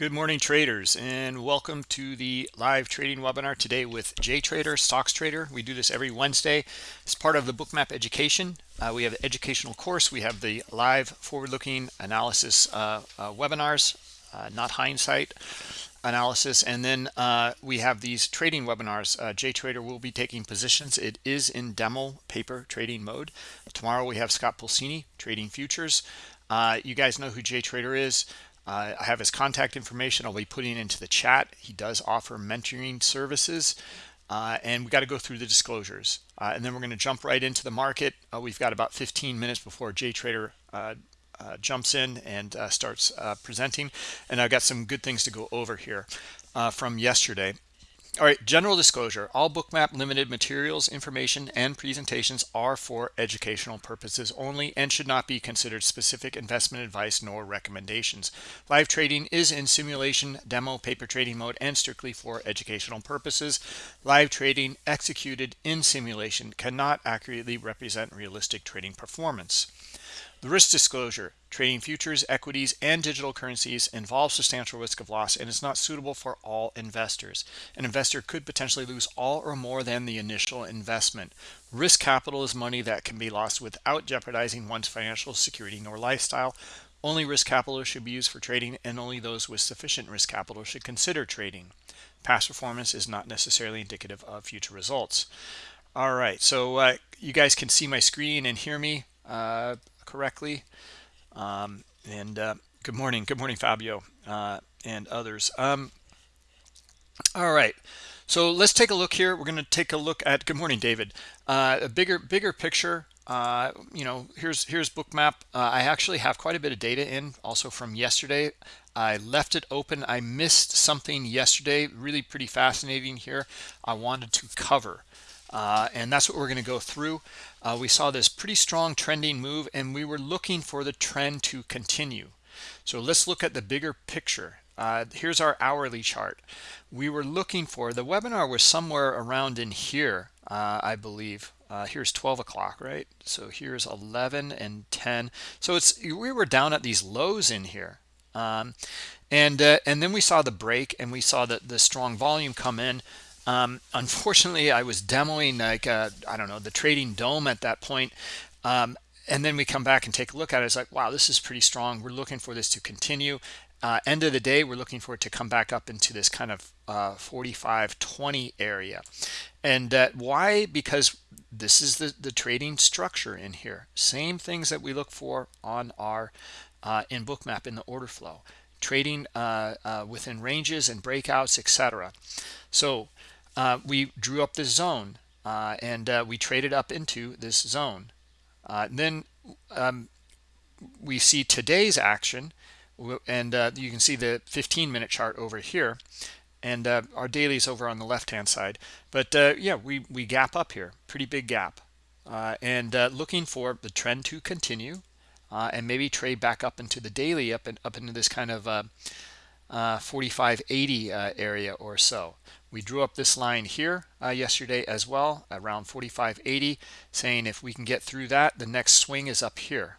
Good morning traders and welcome to the live trading webinar today with JTrader Stocks Trader. We do this every Wednesday It's part of the Bookmap education. Uh, we have an educational course. We have the live forward-looking analysis uh, uh, webinars, uh, not hindsight analysis. And then uh, we have these trading webinars. Uh, JTrader will be taking positions. It is in demo paper trading mode. Tomorrow we have Scott Pulcini trading futures. you guys know who JTrader is. Uh, I have his contact information. I'll be putting into the chat. He does offer mentoring services. Uh, and we got to go through the disclosures. Uh, and then we're going to jump right into the market. Uh, we've got about 15 minutes before JTrader uh, uh, jumps in and starts presenting. And I've got some good things to go over here from yesterday. All right, general disclosure. All Bookmap limited materials, information, and presentations are for educational purposes only and should not be considered specific investment advice nor recommendations. Live trading is in simulation, demo, paper trading mode, and strictly for educational purposes. Live trading executed in simulation cannot accurately represent realistic trading performance. The risk disclosure, trading futures, equities, and digital currencies involves substantial risk of loss and is not suitable for all investors. An investor could potentially lose all or more than the initial investment. Risk capital is money that can be lost without jeopardizing one's financial security nor lifestyle. Only risk capital should be used for trading and only those with sufficient risk capital should consider trading. Past performance is not necessarily indicative of future results. All right, so uh, you guys can see my screen and hear me. Uh, correctly. Um, and uh, good morning. Good morning, Fabio uh, and others. Um, all right. So let's take a look here. We're going to take a look at, good morning, David, a bigger, bigger picture. Uh, you know, here's here's Bookmap. Uh, I actually have quite a bit of data in also from yesterday. I left it open. I missed something yesterday, really pretty fascinating here. I wanted to cover. Uh, and that's what we're going to go through. Uh, we saw this pretty strong trending move and we were looking for the trend to continue. So let's look at the bigger picture. Uh, here's our hourly chart. We were looking for, the webinar was somewhere around in here, uh, I believe. Uh, here's 12 o'clock, right? So here's 11 and 10. So it's we were down at these lows in here. Um, and uh, and then we saw the break and we saw the, the strong volume come in. Um, unfortunately, I was demoing like uh, I don't know the trading dome at that point. Um, and then we come back and take a look at it. It's like, wow, this is pretty strong. We're looking for this to continue. Uh, end of the day, we're looking for it to come back up into this kind of uh, 45 20 area. And uh, why? Because this is the, the trading structure in here. Same things that we look for on our uh, in Bookmap in the order flow. Trading uh, uh, within ranges and breakouts, etc. So uh, we drew up this zone uh, and uh, we traded up into this zone. Uh, then um, we see today's action and you can see the 15 minute chart over here and our daily is over on the left hand side. But yeah, we, we gap up here, pretty big gap. and looking for the trend to continue and maybe trade back up into the daily up and up into this kind of uh, 4580 uh, area or so. We drew up this line here uh, yesterday as well, around 4580, saying if we can get through that, the next swing is up here.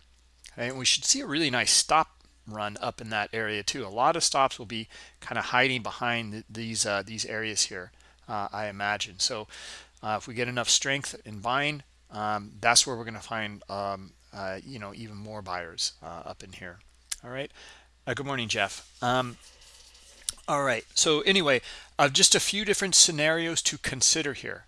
Okay? And we should see a really nice stop run up in that area too. A lot of stops will be kind of hiding behind th these uh, these areas here, uh, I imagine. So uh, if we get enough strength in buying, um, that's where we're going to find um, uh, you know even more buyers uh, up in here. All right. Good morning, Jeff. Um, all right. So anyway, uh, just a few different scenarios to consider here.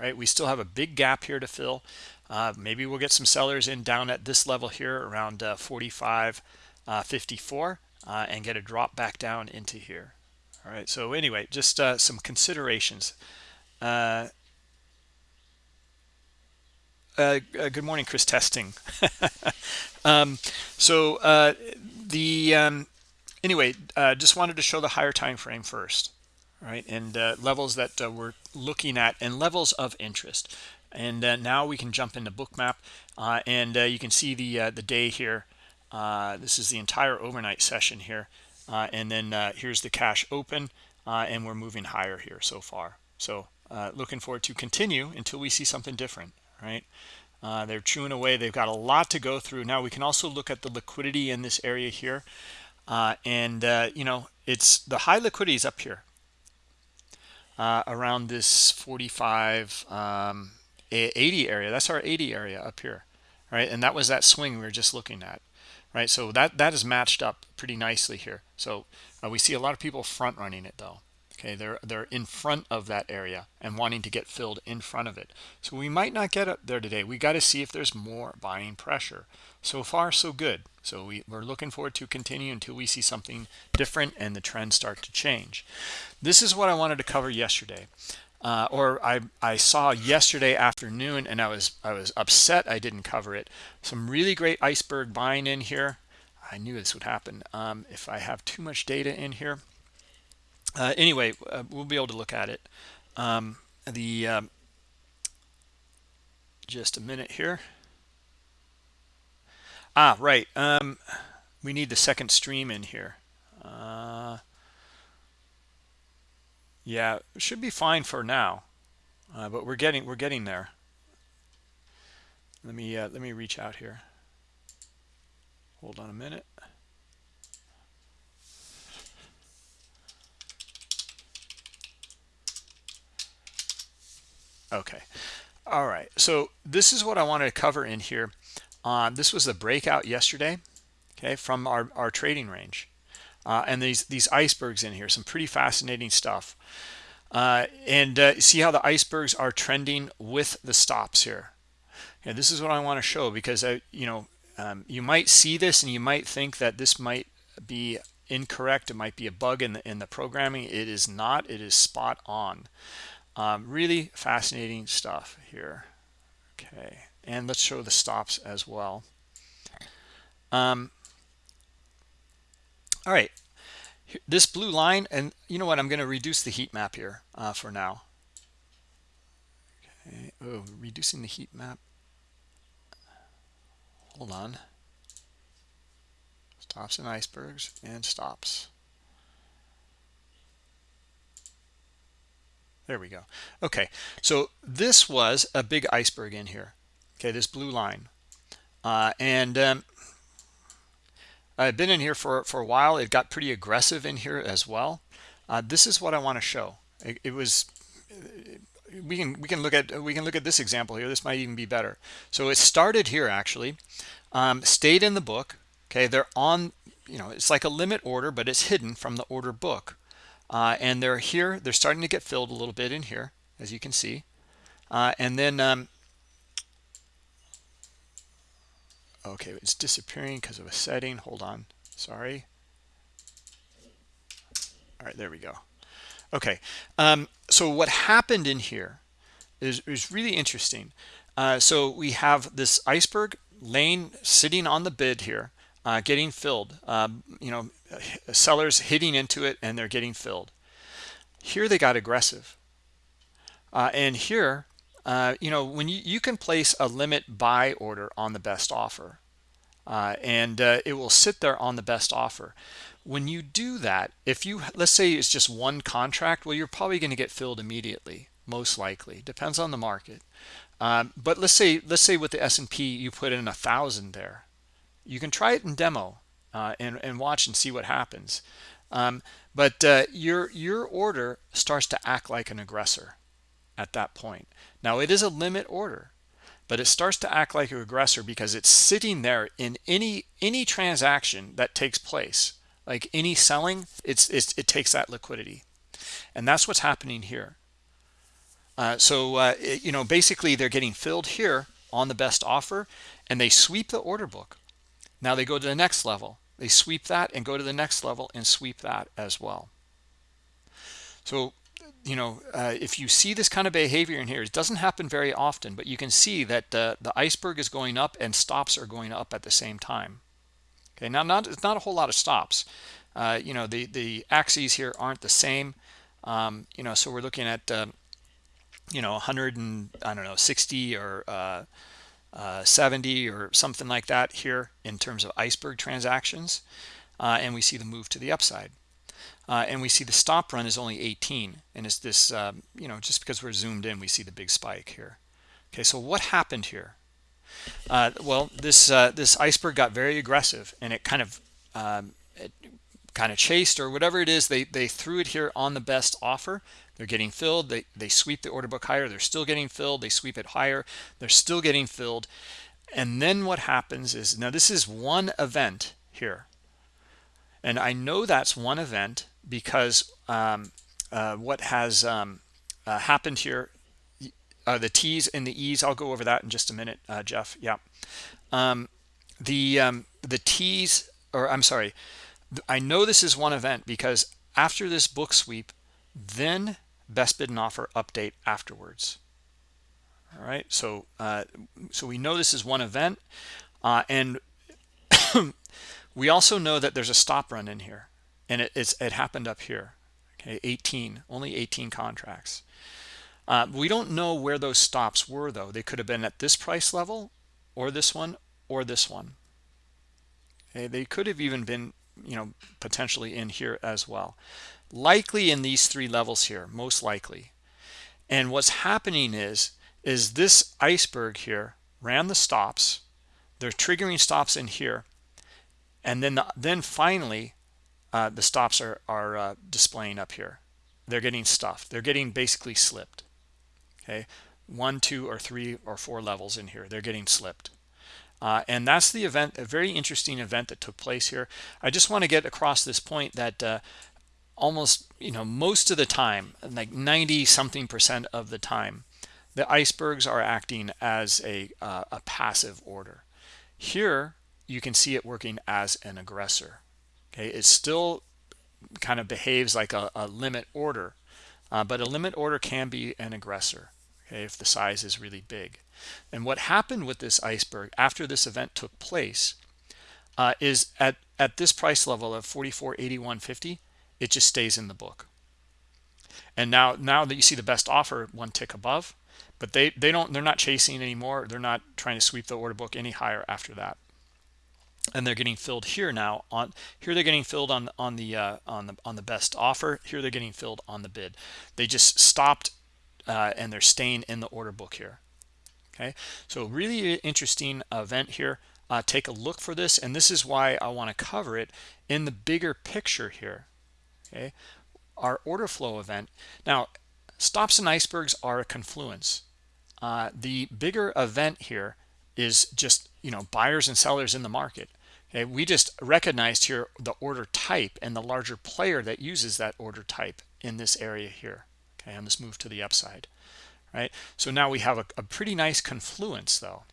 Right. We still have a big gap here to fill. Uh, maybe we'll get some sellers in down at this level here around uh, 45, uh, 54 uh, and get a drop back down into here. All right. So anyway, just uh, some considerations. Uh, good morning, Chris Testing. um, so the um, anyway, uh, just wanted to show the higher time frame first, right? And uh, levels that uh, we're looking at and levels of interest. And uh, now we can jump into Bookmap, uh, and uh, you can see the the day here. this is the entire overnight session here, and then here's the cash open, and we're moving higher here so far. So looking forward to continue until we see something different, right? they're chewing away. They've got a lot to go through. Now we can also look at the liquidity in this area here. Uh, and uh, you know it's the high liquidity is up here uh, around this 45 um, 80 area. That's our 80 area up here right? And that was that swing we were just looking at right? So that that is matched up pretty nicely here. So uh, we see a lot of people front running it though okay they're they're in front of that area and wanting to get filled in front of it. So we might not get up there today. We got to see if there's more buying pressure. So far so good. So we, we're looking forward to continue until we see something different and the trends start to change. This is what i wanted to cover yesterday. Uh, or I, I saw yesterday afternoon and I was I was upset I didn't cover it. Some really great iceberg buying in here. I knew this would happen. Um, if I have too much data in here uh, anyway uh, we'll be able to look at it. Um, the um, just a minute here. Ah right um, we need the second stream in here. Uh, yeah should be fine for now uh, but we're getting we're getting there. Let me uh, let me reach out here. Hold on a minute Okay. All right. So this is what I wanted to cover in here. Uh, this was the breakout yesterday, okay, from our, our trading range. Uh, and these, these icebergs in here, some pretty fascinating stuff. Uh, and uh, see how the icebergs are trending with the stops here. And this is what I want to show because, I, you know, um, you might see this and you might think that this might be incorrect. It might be a bug in the, in the programming. It is not. It is spot on. Um, really fascinating stuff here. Okay, and let's show the stops as well. Um, all right, this blue line, and you know what? I'm going to reduce the heat map here uh, for now. Okay, oh, reducing the heat map. Hold on. Stops and icebergs and stops. There we go. Okay, so this was a big iceberg in here. Okay, this blue line. Uh, and um, I've been in here for, for a while. It got pretty aggressive in here as well. Uh, this is what I want to show. It, it, was we can we can look at we can look at this example here. This might even be better. So it started here actually, um, stayed in the book. Okay, they're on. You know, it's like a limit order, but it's hidden from the order book uh, and they're here they're starting to get filled a little bit in here as you can see. Uh, and then um, okay it's disappearing because of a setting. Hold on. Sorry. All right there we go. Okay um, so what happened in here is, is really interesting. Uh, so we have this iceberg lane sitting on the bid here uh, getting filled. Um, you know sellers hitting into it and they're getting filled. Here they got aggressive. Uh, and here uh, you know when you, you can place a limit buy order on the best offer uh, and uh, it will sit there on the best offer. When you do that if you let's say it's just one contract well you're probably going to get filled immediately most likely. Depends on the market. Um, but let's say let's say with the S&P you put in a thousand there you can try it in demo uh, and, and watch and see what happens. Um, but uh, your, your order starts to act like an aggressor at that point. Now it is a limit order, but it starts to act like an aggressor because it's sitting there in any any transaction that takes place. Like any selling, it's, it's it takes that liquidity, and that's what's happening here. Uh, so uh, it, you know basically they're getting filled here on the best offer, and they sweep the order book. Now they go to the next level. They sweep that and go to the next level and sweep that as well. So, you know, uh, if you see this kind of behavior in here, it doesn't happen very often, but you can see that uh, the iceberg is going up and stops are going up at the same time. Okay, now not it's not a whole lot of stops. Uh, you know, the the axes here aren't the same. Um, you know, so we're looking at uh, you know 100 and I don't know 60 or uh, uh, 70 or something like that here in terms of iceberg transactions uh, and we see the move to the upside. Uh, and we see the stop run is only 18 and it's this um, you know just because we're zoomed in we see the big spike here. Okay so what happened here? Uh, well this uh, this iceberg got very aggressive and it kind of um, kind of chased or whatever it is they they threw it here on the best offer they're getting filled. They they sweep the order book higher. They're still getting filled. They sweep it higher. They're still getting filled. And then what happens is now this is one event here. And i know that's one event because um, uh, what has um, uh, happened here uh, the t's and the e's. I'll go over that in just a minute uh, jeff. Yeah. Um, the um, the t's or i'm sorry. I know this is one event because after this book sweep, then best bid and offer update afterwards. All right, so uh, so we know this is one event, uh, and we also know that there's a stop run in here, and it, it's it happened up here. Okay, 18, only 18 contracts. Uh, we don't know where those stops were though. They could have been at this price level, or this one, or this one. Okay, they could have even been you know potentially in here as well likely in these three levels here most likely. And what's happening is is this iceberg here ran the stops. They're triggering stops in here. And then the, then finally uh, the stops are are uh, displaying up here. They're getting stuffed. They're getting basically slipped. Okay? One two or three or four levels in here. They're getting slipped. Uh, and that's the event, a very interesting event that took place here. I just want to get across this point that uh, almost, you know, most of the time, like 90 something percent of the time, the icebergs are acting as a, uh, a passive order. Here, you can see it working as an aggressor. Okay, it still kind of behaves like a, a limit order, uh, but a limit order can be an aggressor okay, if the size is really big. And what happened with this iceberg after this event took place uh, is at, at this price level of 44.81.50, it just stays in the book. And now, now that you see the best offer one tick above, but they, they don't, they're not chasing anymore. They're not trying to sweep the order book any higher after that. And they're getting filled here now on here. They're getting filled on on the uh, on the on the best offer. Here they're getting filled on the bid. They just stopped uh, and they're staying in the order book here okay so really interesting event here uh, take a look for this and this is why I want to cover it in the bigger picture here okay? Our order flow event now stops and icebergs are a confluence. Uh, the bigger event here is just you know buyers and sellers in the market okay? We just recognized here the order type and the larger player that uses that order type in this area here okay? On this move to the upside right? So now we have a, a pretty nice confluence though.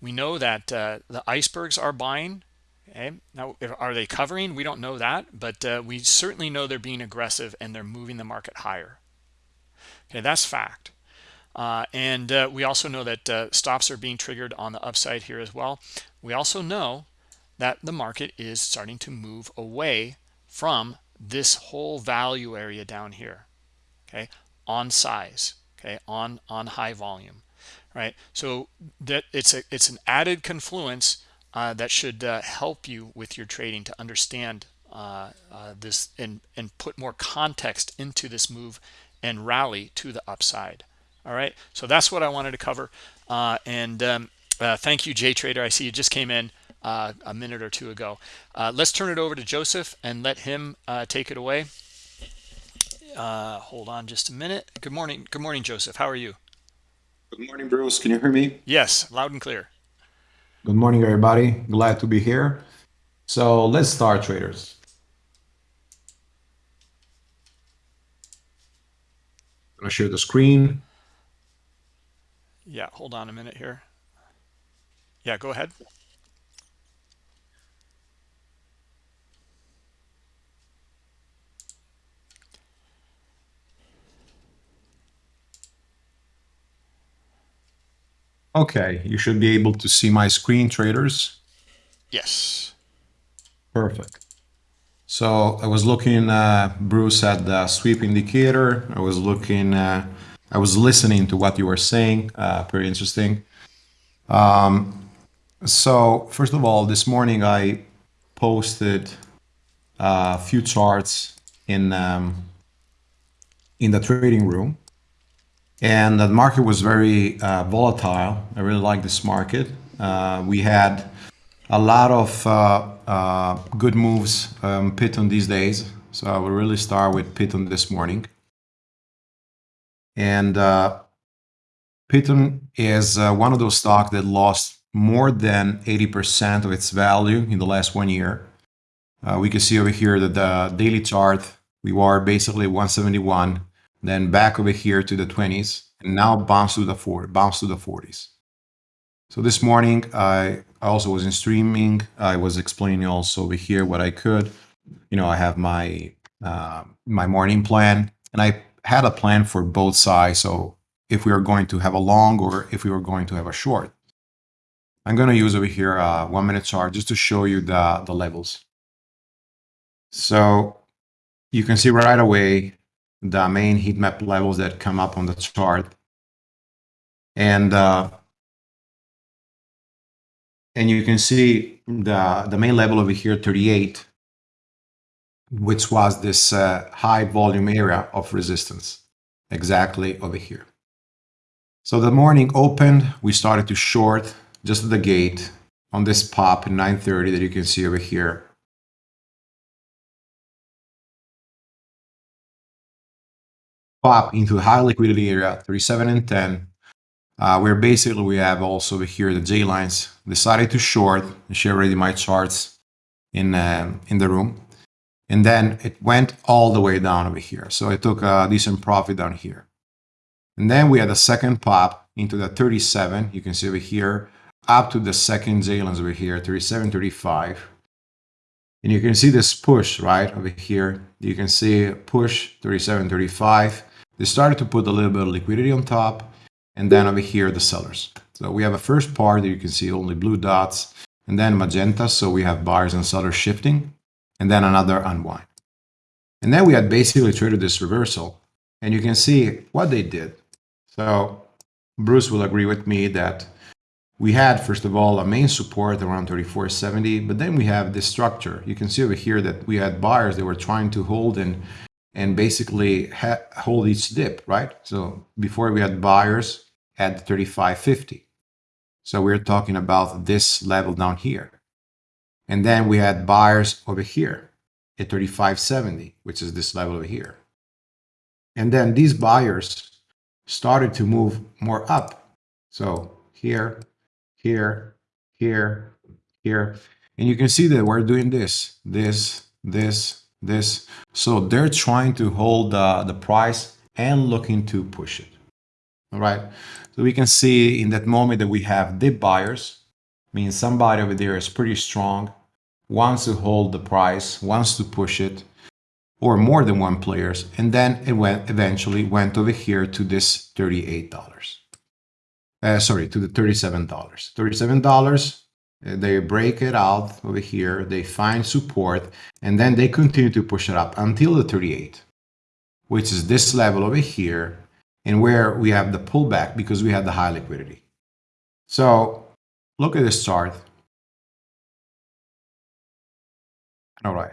We know that uh, the icebergs are buying okay now are they covering? We don't know that but uh, we certainly know they're being aggressive and they're moving the market higher. Okay that's fact. Uh, and uh, we also know that uh, stops are being triggered on the upside here as well. We also know that the market is starting to move away from this whole value area down here okay on size okay on on high volume right? So that it's a it's an added confluence uh, that should uh, help you with your trading to understand uh, uh this and and put more context into this move and rally to the upside all right so that's what i wanted to cover uh, and um, uh, thank you JTrader i see you just came in a minute or two ago let's turn it over to joseph and let him take it away uh, hold on just a minute. Good morning. Good morning, Joseph. How are you? Good morning, Bruce. Can you hear me? Yes, loud and clear. Good morning, everybody. Glad to be here. So let's start, traders. I'm going to share the screen. Yeah, hold on a minute here. Yeah, go ahead. Okay, you should be able to see my screen, traders. Yes. Perfect. So I was looking, uh, Bruce, at the sweep indicator. I was looking, uh, I was listening to what you were saying. Uh, very interesting. Um, so first of all, this morning I posted uh, a few charts in um, in the trading room and the market was very uh, volatile. I really like this market. Uh, we had a lot of uh, uh, good moves um, Python these days. So I will really start with Python this morning. And uh, Python is uh, one of those stocks that lost more than 80% of its value in the last one year. We can see over here that the daily chart, we were basically 171, then back over here to the 20s, and now bounce to the 40, bounce to the 40s. So this morning, I also was in streaming. I was explaining also over here what I could. You know, I have my uh, my morning plan, and I had a plan for both sides. So if we are going to have a long or if we were going to have a short. I'm going to use over here a one minute chart just to show you the, the levels. So you can see right away the main heat map levels that come up on the chart. And uh, and you can see the, the main level over here, 38, which was this uh, high volume area of resistance, exactly over here. So the morning opened, we started to short just at the gate on this pop in 930 that you can see over here. Pop into high liquidity area, 37 and 10, uh, where basically we have also over here the J lines decided to short. I share already my charts in um, in the room, and then it went all the way down over here. So it took a decent profit down here, and then we had a second pop into the 37. You can see over here up to the second J lines over here, 37, 35. And you can see this push right over here. You can see push 37, 35. They started to put a little bit of liquidity on top and then over here the sellers. So we have a first part that you can see only blue dots and then magenta. So we have buyers and sellers shifting and then another unwind. And then we had basically traded this reversal and you can see what they did. So Bruce will agree with me that we had, first of all, a main support around 3470, but then we have this structure. You can see over here that we had buyers that were trying to hold and and basically hold each dip, right? So before we had buyers at 3550. So we're talking about this level down here. And then we had buyers over here at 3570, which is this level over here. And then these buyers started to move more up. So here, here, here, here. And you can see that we're doing this, this, this, this. So they're trying to hold uh, the price and looking to push it. All right. So we can see in that moment that we have dip buyers, means somebody over there is pretty strong, wants to hold the price, wants to push it, or more than one players, and then it went eventually went over here to this $38. Uh, sorry, to the $37. $37, uh, they break it out over here, they find support, and then they continue to push it up until the 38, which is this level over here, and where we have the pullback because we have the high liquidity. So look at this chart. All right.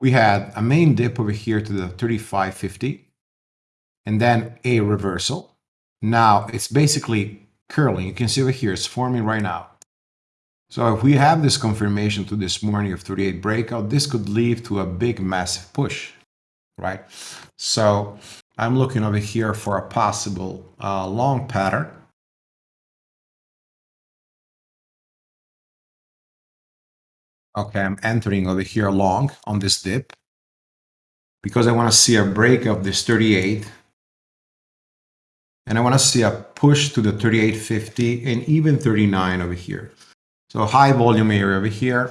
We had a main dip over here to the 3550 and then a reversal. Now it's basically curling. You can see over here, it's forming right now. So if we have this confirmation to this morning of 38 breakout, this could lead to a big massive push, right? So I'm looking over here for a possible uh, long pattern. Okay, I'm entering over here long on this dip because I want to see a break of this 38 and I want to see a push to the 3850 and even 39 over here. So high volume area over here.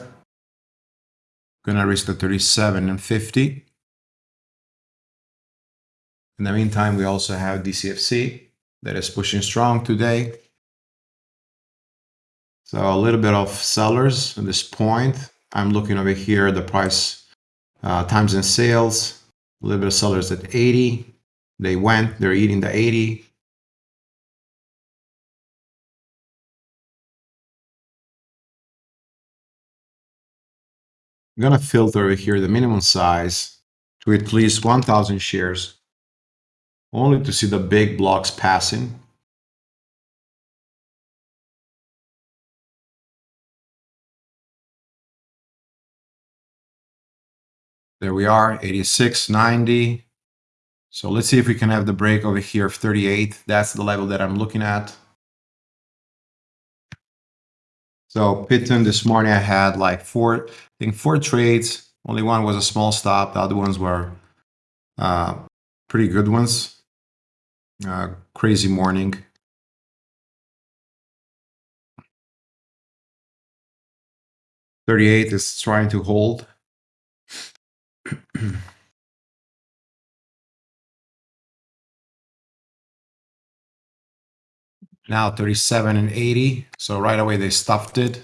Gonna reach the 37 and 50. In the meantime, we also have DCFC that is pushing strong today. So a little bit of sellers at this point. I'm looking over here, the price uh, times in sales, a little bit of sellers at 80. They went, they're eating the 80. I'm going to filter over here the minimum size to at least 1000 shares, only to see the big blocks passing. There we are, 86, 90. So let's see if we can have the break over here of 38. That's the level that I'm looking at. So Piton this morning I had like four, I think four trades. Only one was a small stop. The other ones were uh, pretty good ones. Uh, crazy morning. Thirty-eight is trying to hold. now 37 and 80. So right away they stuffed it.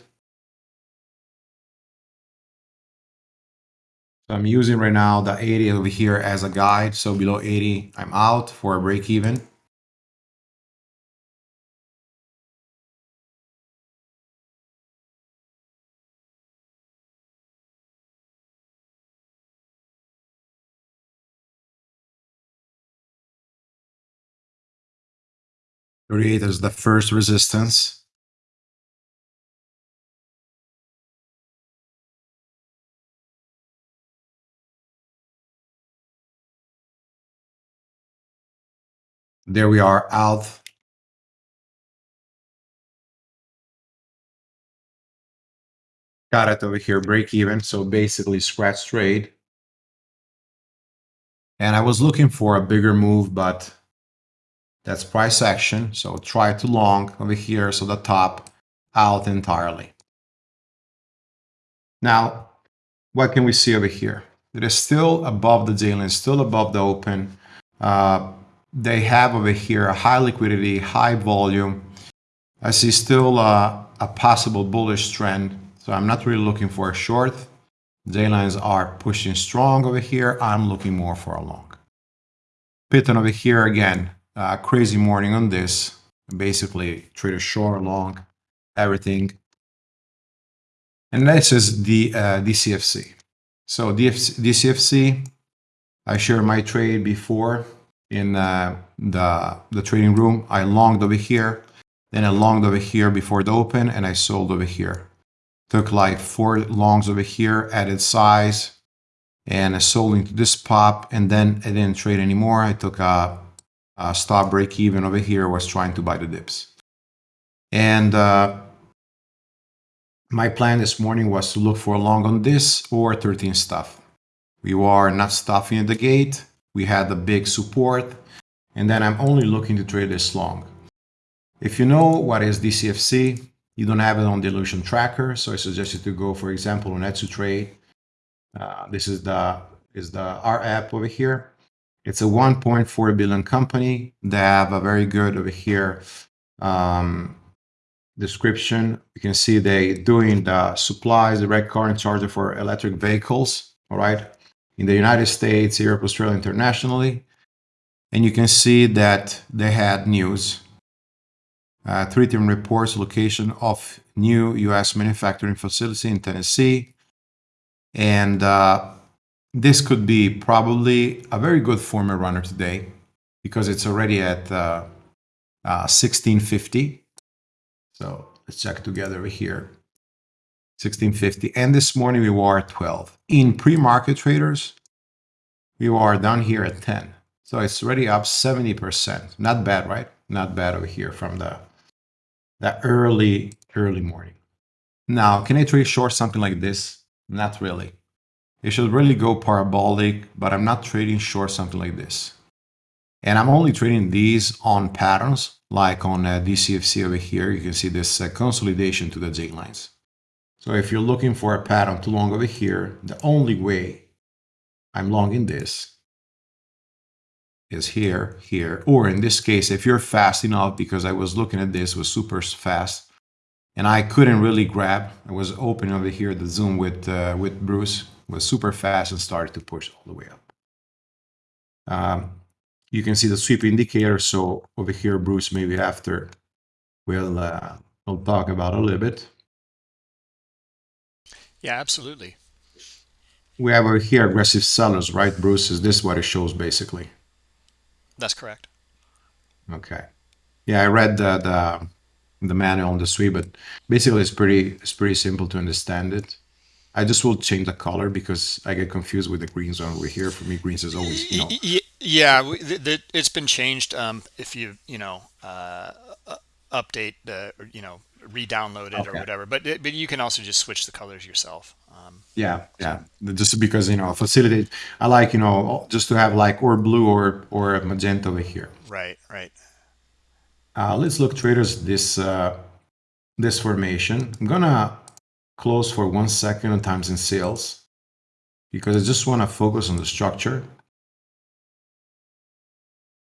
So I'm using right now the 80 over here as a guide. So below 80, I'm out for a break even. Thirty-eight is the first resistance. There we are out. Got it over here, break even. So basically scratch trade. And I was looking for a bigger move, but that's price action. So try to long over here. So the top out entirely. Now, what can we see over here? It is still above the daily, still above the open. Uh, they have over here a high liquidity, high volume. I see still uh, a possible bullish trend. So I'm not really looking for a short. J lines are pushing strong over here. I'm looking more for a long. Piton over here again, uh, crazy morning on this. Basically, trader short, long, everything. And this is the uh, DCFC. So DFC, DCFC, I shared my trade before in uh, the, the trading room. I longed over here, then I longed over here before the open, and I sold over here. Took like four longs over here, added size, and I sold into this pop, and then I didn't trade anymore. I took a, a stop break even over here, was trying to buy the dips. And uh, my plan this morning was to look for a long on this or 13 stuff. We are not stuffing at the gate we had the big support, and then I'm only looking to trade this long. If you know what is DCFC, you don't have it on Dilution Tracker, so I suggest you to go, for example, on Etsutrade. Uh, this is the is the our app over here. It's a 1.4 billion company. They have a very good over here um, description. You can see they doing the supplies, direct current charger for electric vehicles. All right, in the United States, Europe, Australia, internationally. And you can see that they had news. Uh, Tritium reports location of new U.S. manufacturing facility in Tennessee. And uh, this could be probably a very good former runner today because it's already at uh, 1650. Uh, so let's check together here. 1650. And this morning we were at 12. In pre-market traders, we are down here at 10. So it's already up 70%. Not bad, right? Not bad over here from the, the early, early morning. Now, can I trade short something like this? Not really. It should really go parabolic, but I'm not trading short something like this. And I'm only trading these on patterns, like on uh, DCFC over here. You can see this uh, consolidation to the J lines. So if you're looking for a pattern too long over here, the only way I'm long in this is here, here, or in this case, if you're fast enough, because I was looking at this, was super fast, and I couldn't really grab. I was open over here, the Zoom with, uh, with Bruce was super fast and started to push all the way up. Um, you can see the sweep indicator. So over here, Bruce, maybe after we'll, uh, we'll talk about a little bit. Yeah, absolutely. We have over here aggressive sellers, right, Bruce? Is this what it shows basically? That's correct. Okay. Yeah, I read the the, the manual on the sweep, but basically it's pretty it's pretty simple to understand it. I just will change the color because I get confused with the green zone over here. For me, greens is always, you know, Yeah, we- th- th- it's been changed. Um, if you you know uh, update the you know re-download it or whatever, but it, but you can also just switch the colors yourself. Um, Yeah, so yeah. Just because, you know, facilitate, I like, you know, just to have like or blue or or magenta over here. right, right. Uh, let's look traders this uh, this formation. I'm gonna close for one second on times in sales because I just want to focus on the structure.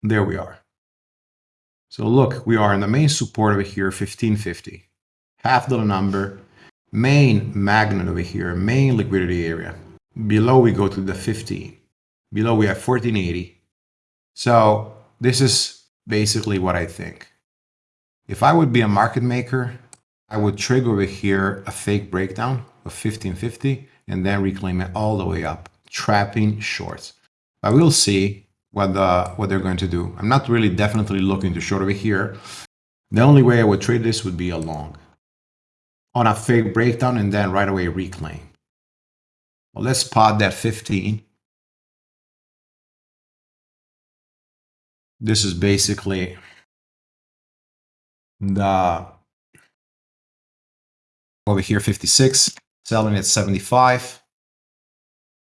There we are. So look, we are in the main support over here, 1550. Half dollar number, main magnet over here, main liquidity area. Below we go to the 15. Below we have 1480. So this is basically what I think. If I would be a market maker, I would trigger over here a fake breakdown of 1550 and then reclaim it all the way up, trapping shorts. But we'll see what the what they're going to do. I'm not really definitely looking to short over here. The only way I would trade this would be a long on a fake breakdown and then right away reclaim. Well, let's spot that 15. This is basically the over here 56 selling at 75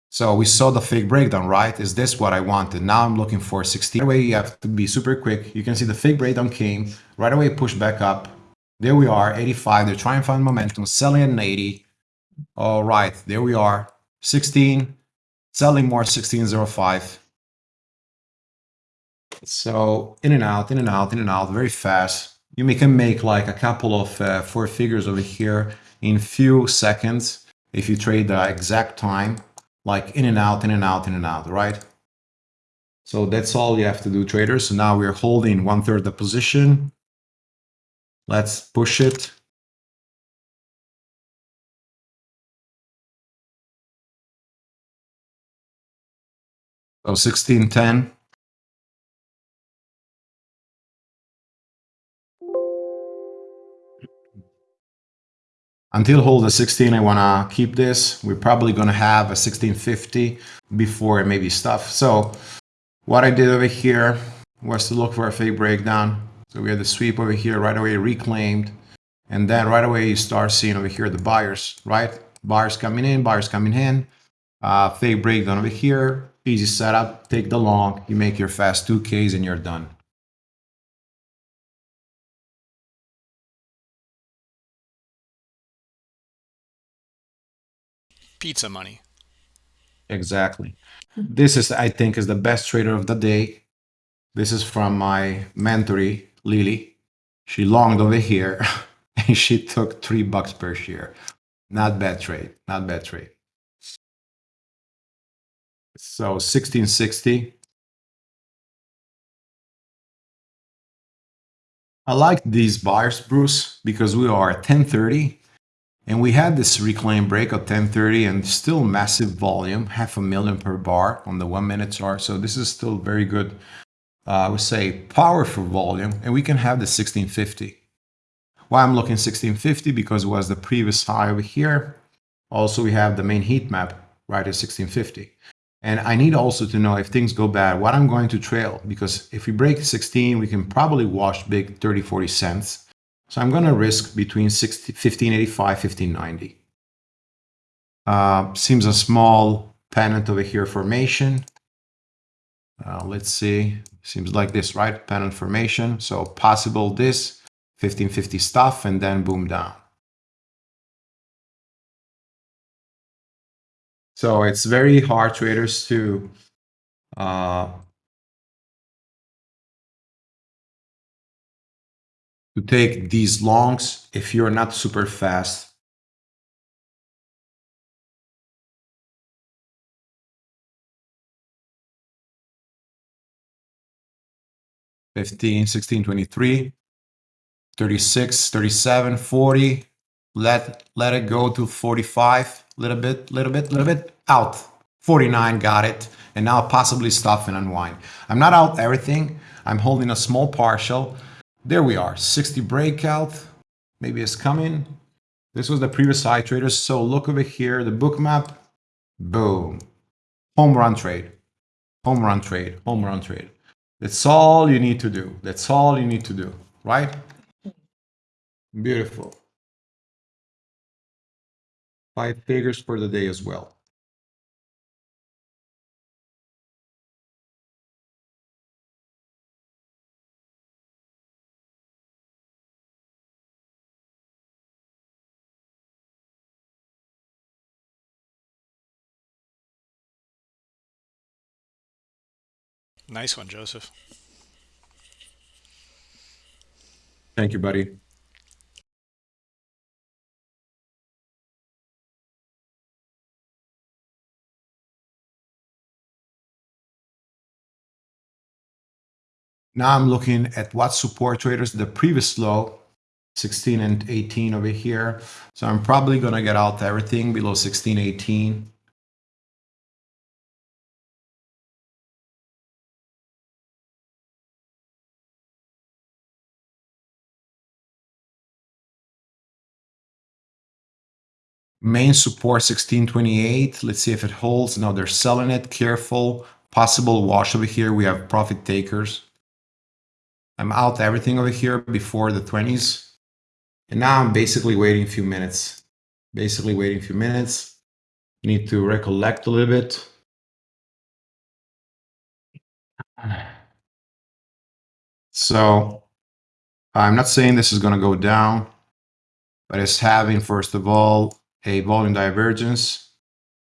so we saw the fake breakdown right? Is this what i wanted? Now i'm looking for 16 right away you have to be super quick. You can see the fake breakdown came. Right away push back up. There we are 85 they're trying to find momentum selling at an 80 all right there we are 16 selling more 1605 so in and out in and out in and out very fast you can make like a couple of uh, four figures over here in few seconds if you trade the exact time like in and out in and out in and out right? So that's all you have to do traders. So now we're holding one third the position. Let's push it. So 1610 until hold the 16 i want to keep this. We're probably going to have a 1650 before it maybe stuff. So what i did over here was to look for a fake breakdown. So we had the sweep over here right away reclaimed. And then right away you start seeing over here the buyers right? Buyers coming in buyers coming in. Uh, fake breakdown over here. Easy setup. Take the long. You make your fast 2ks and you're done Pizza money. Exactly. This is, I think, is the best trader of the day. This is from my mentoree, Lily. She longed over here and she took three bucks per share. Not bad trade. Not bad trade. So 1660. I like these buyers, Bruce, because we are at 1030 and we had this reclaim break at 1030 and still massive volume, half a million per bar on the one minute chart. So this is still very good, uh, I would say powerful volume. And we can have the 1650. Why I'm looking 1650? Because it was the previous high over here. Also, we have the main heat map right at 1650. And I need also to know if things go bad, what I'm going to trail. Because if we break 16, we can probably wash big 30, 40 cents. So I'm going to risk between 60, 1585, 1590. Uh, seems a small pennant over here formation. Uh, let's see. Seems like this, right? Pennant formation. So possible this 1550 stuff and then boom down. So it's very hard traders to uh, to take these longs if you're not super fast. Fifteen, sixteen, twenty-three, thirty-six, thirty-seven, forty. Let let it go to 45, little bit, little bit, little bit, out. 49, got it. And now possibly stuff and unwind. I'm not out everything. I'm holding a small partial. There we are, 60 breakout. Maybe it's coming. This was the previous high traders. So look over here, the Bookmap, boom, home run trade, home run trade, home run trade. That's all you need to do. That's all you need to do, right? Beautiful. Five figures for the day as well. Nice one, Joseph. Thank you, buddy. Now I'm looking at what support traders, the previous low, 16 and 18 over here. So I'm probably going to get out everything below 16, 18. Main support 1628. Let's see if it holds. No, they're selling it. Careful. Possible wash over here. We have profit takers. I'm out everything over here before the 20s. And now I'm basically waiting a few minutes. Basically waiting a few minutes. Need to recollect a little bit. So I'm not saying this is going to go down, but it's having, first of all, a volume divergence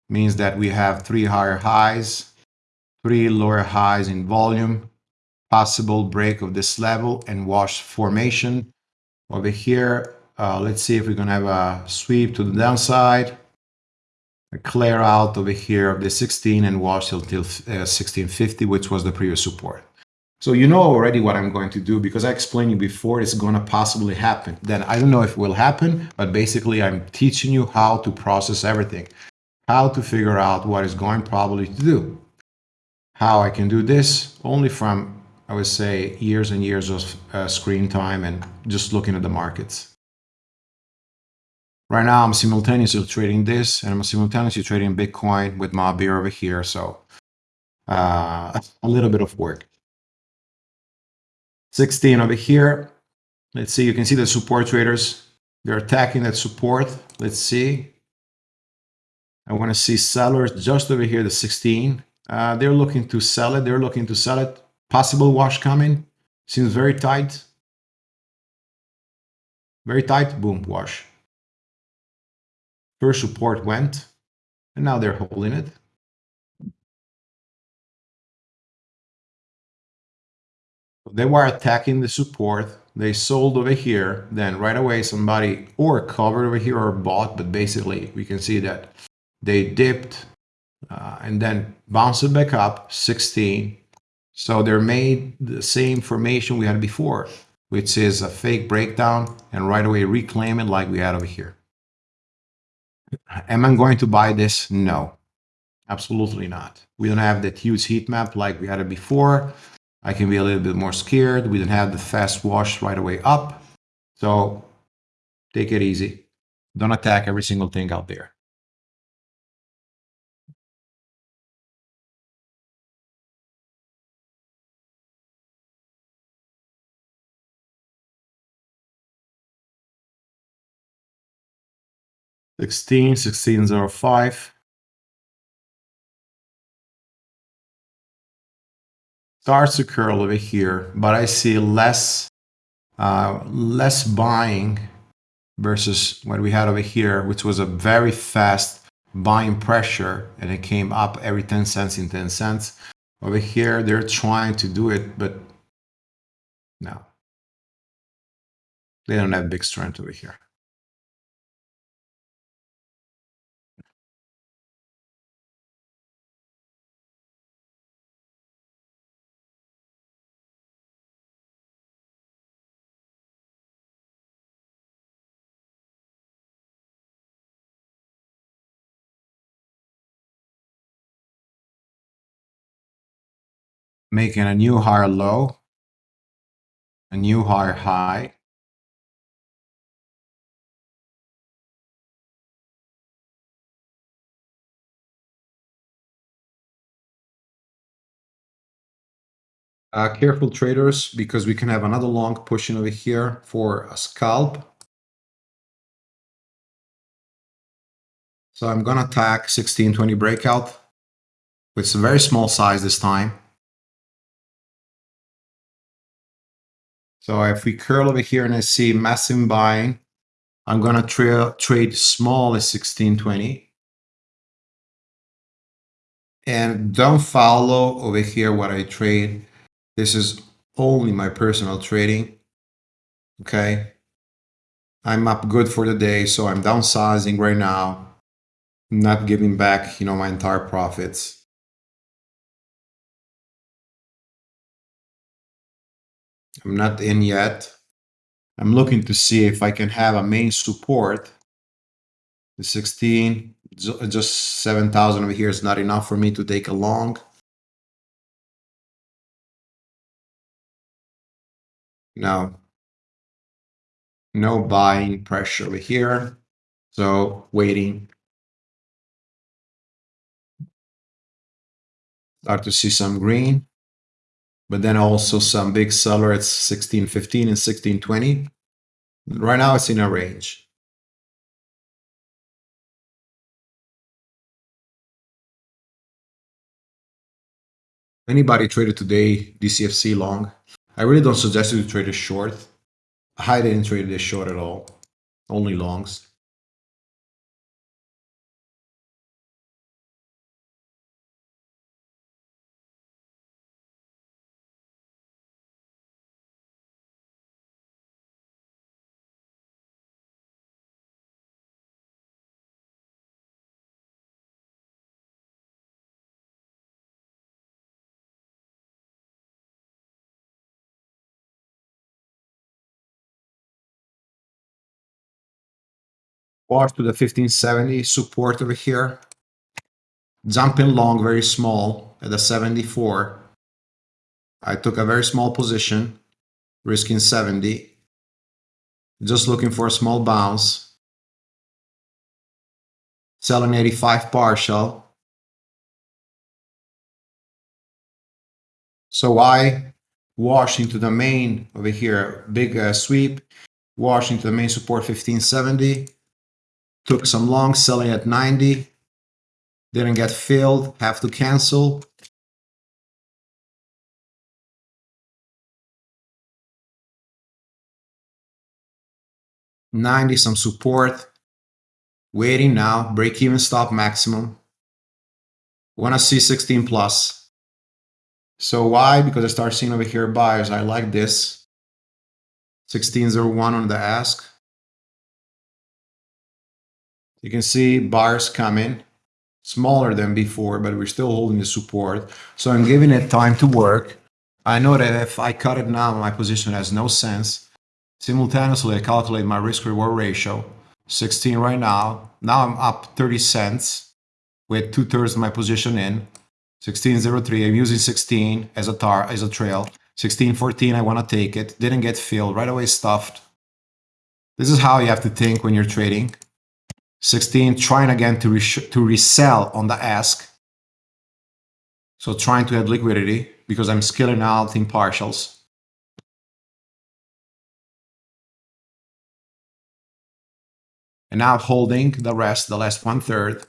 means that we have three higher highs, three lower highs in volume, possible break of this level and wash formation. Over here, uh, let's see if we're gonna have a sweep to the downside, a clear out over here of the 16 and wash until uh, 1650, which was the previous support. So you know already what I'm going to do because I explained you before it's going to possibly happen. Then I don't know if it will happen, but basically I'm teaching you how to process everything, how to figure out what is going probably to do. How I can do this only from, I would say, years and years of uh, screen time and just looking at the markets. Right now I'm simultaneously trading this and I'm simultaneously trading Bitcoin with my beer over here. So uh, a little bit of work. 16 over here. Let's see, you can see the support traders. They're attacking that support. Let's see. I want to see sellers just over here, the 16. Uh, they're looking to sell it. They're looking to sell it. Possible wash coming. Seems very tight. Very tight. Boom, wash. First support went. And now they're holding it. They were attacking the support. They sold over here. Then right away, somebody or covered over here or bought. But basically, we can see that they dipped uh, and then bounced back up 16. So they're made the same formation we had before, which is a fake breakdown and right away reclaim it like we had over here. Am I going to buy this? No, absolutely not. We don't have that huge heat map like we had it before. I can be a little bit more scared. We don't have the fast wash right away up. So take it easy. Don't attack every single thing out there. Sixteen, sixteen zero five. Starts to curl over here, but I see less, uh, less buying versus what we had over here, which was a very fast buying pressure and it came up every 10 cents in 10 cents. Over here, they're trying to do it, but no. They don't have big strength over here. making a new higher low, a new higher high. Uh, careful traders, because we can have another long pushing over here for a scalp. So I'm going to attack 1620 breakout with some very small size this time. So if we curl over here and I see massive buying, I'm gonna tra trade small at 1620. And don't follow over here what I trade. This is only my personal trading. Okay. I'm up good for the day, so I'm downsizing right now. not giving back, you know, my entire profits. I'm not in yet. I'm looking to see if I can have a main support. The 16, just 7,000 over here is not enough for me to take a long. No. No buying pressure over here. So waiting. Start to see some green but then also some big seller at 1615 and 1620. Right now it's in a range. Anybody traded today DCFC long? I really don't suggest you to trade a short. I didn't trade this short at all, only longs. Wash to the 1570 support over here. Jumping long, very small at the 74. I took a very small position, risking 70. Just looking for a small bounce. Selling 85 partial. So I wash into the main over here, big uh, sweep, wash into the main support 1570 Took some long selling at 90. Didn't get filled, have to cancel. Ninety, some support. Waiting now, break even stop maximum. Wanna see 16 plus. So why? Because I start seeing over here buyers. I like this. 1601 on the ask. You can see bars coming smaller than before, but we're still holding the support. So I'm giving it time to work. I know that if I cut it now, my position has no sense. Simultaneously, I calculate my risk reward ratio, 16 right now. Now I'm up 30 cents with two thirds of my position in. 1603, I'm using 16 as a tar, as a trail. 1614, I want to take it. Didn't get filled, right away stuffed. This is how you have to think when you're trading. 16, trying again to, to resell on the ask. So trying to add liquidity because I'm scaling out in partials. And now holding the rest, the last one third.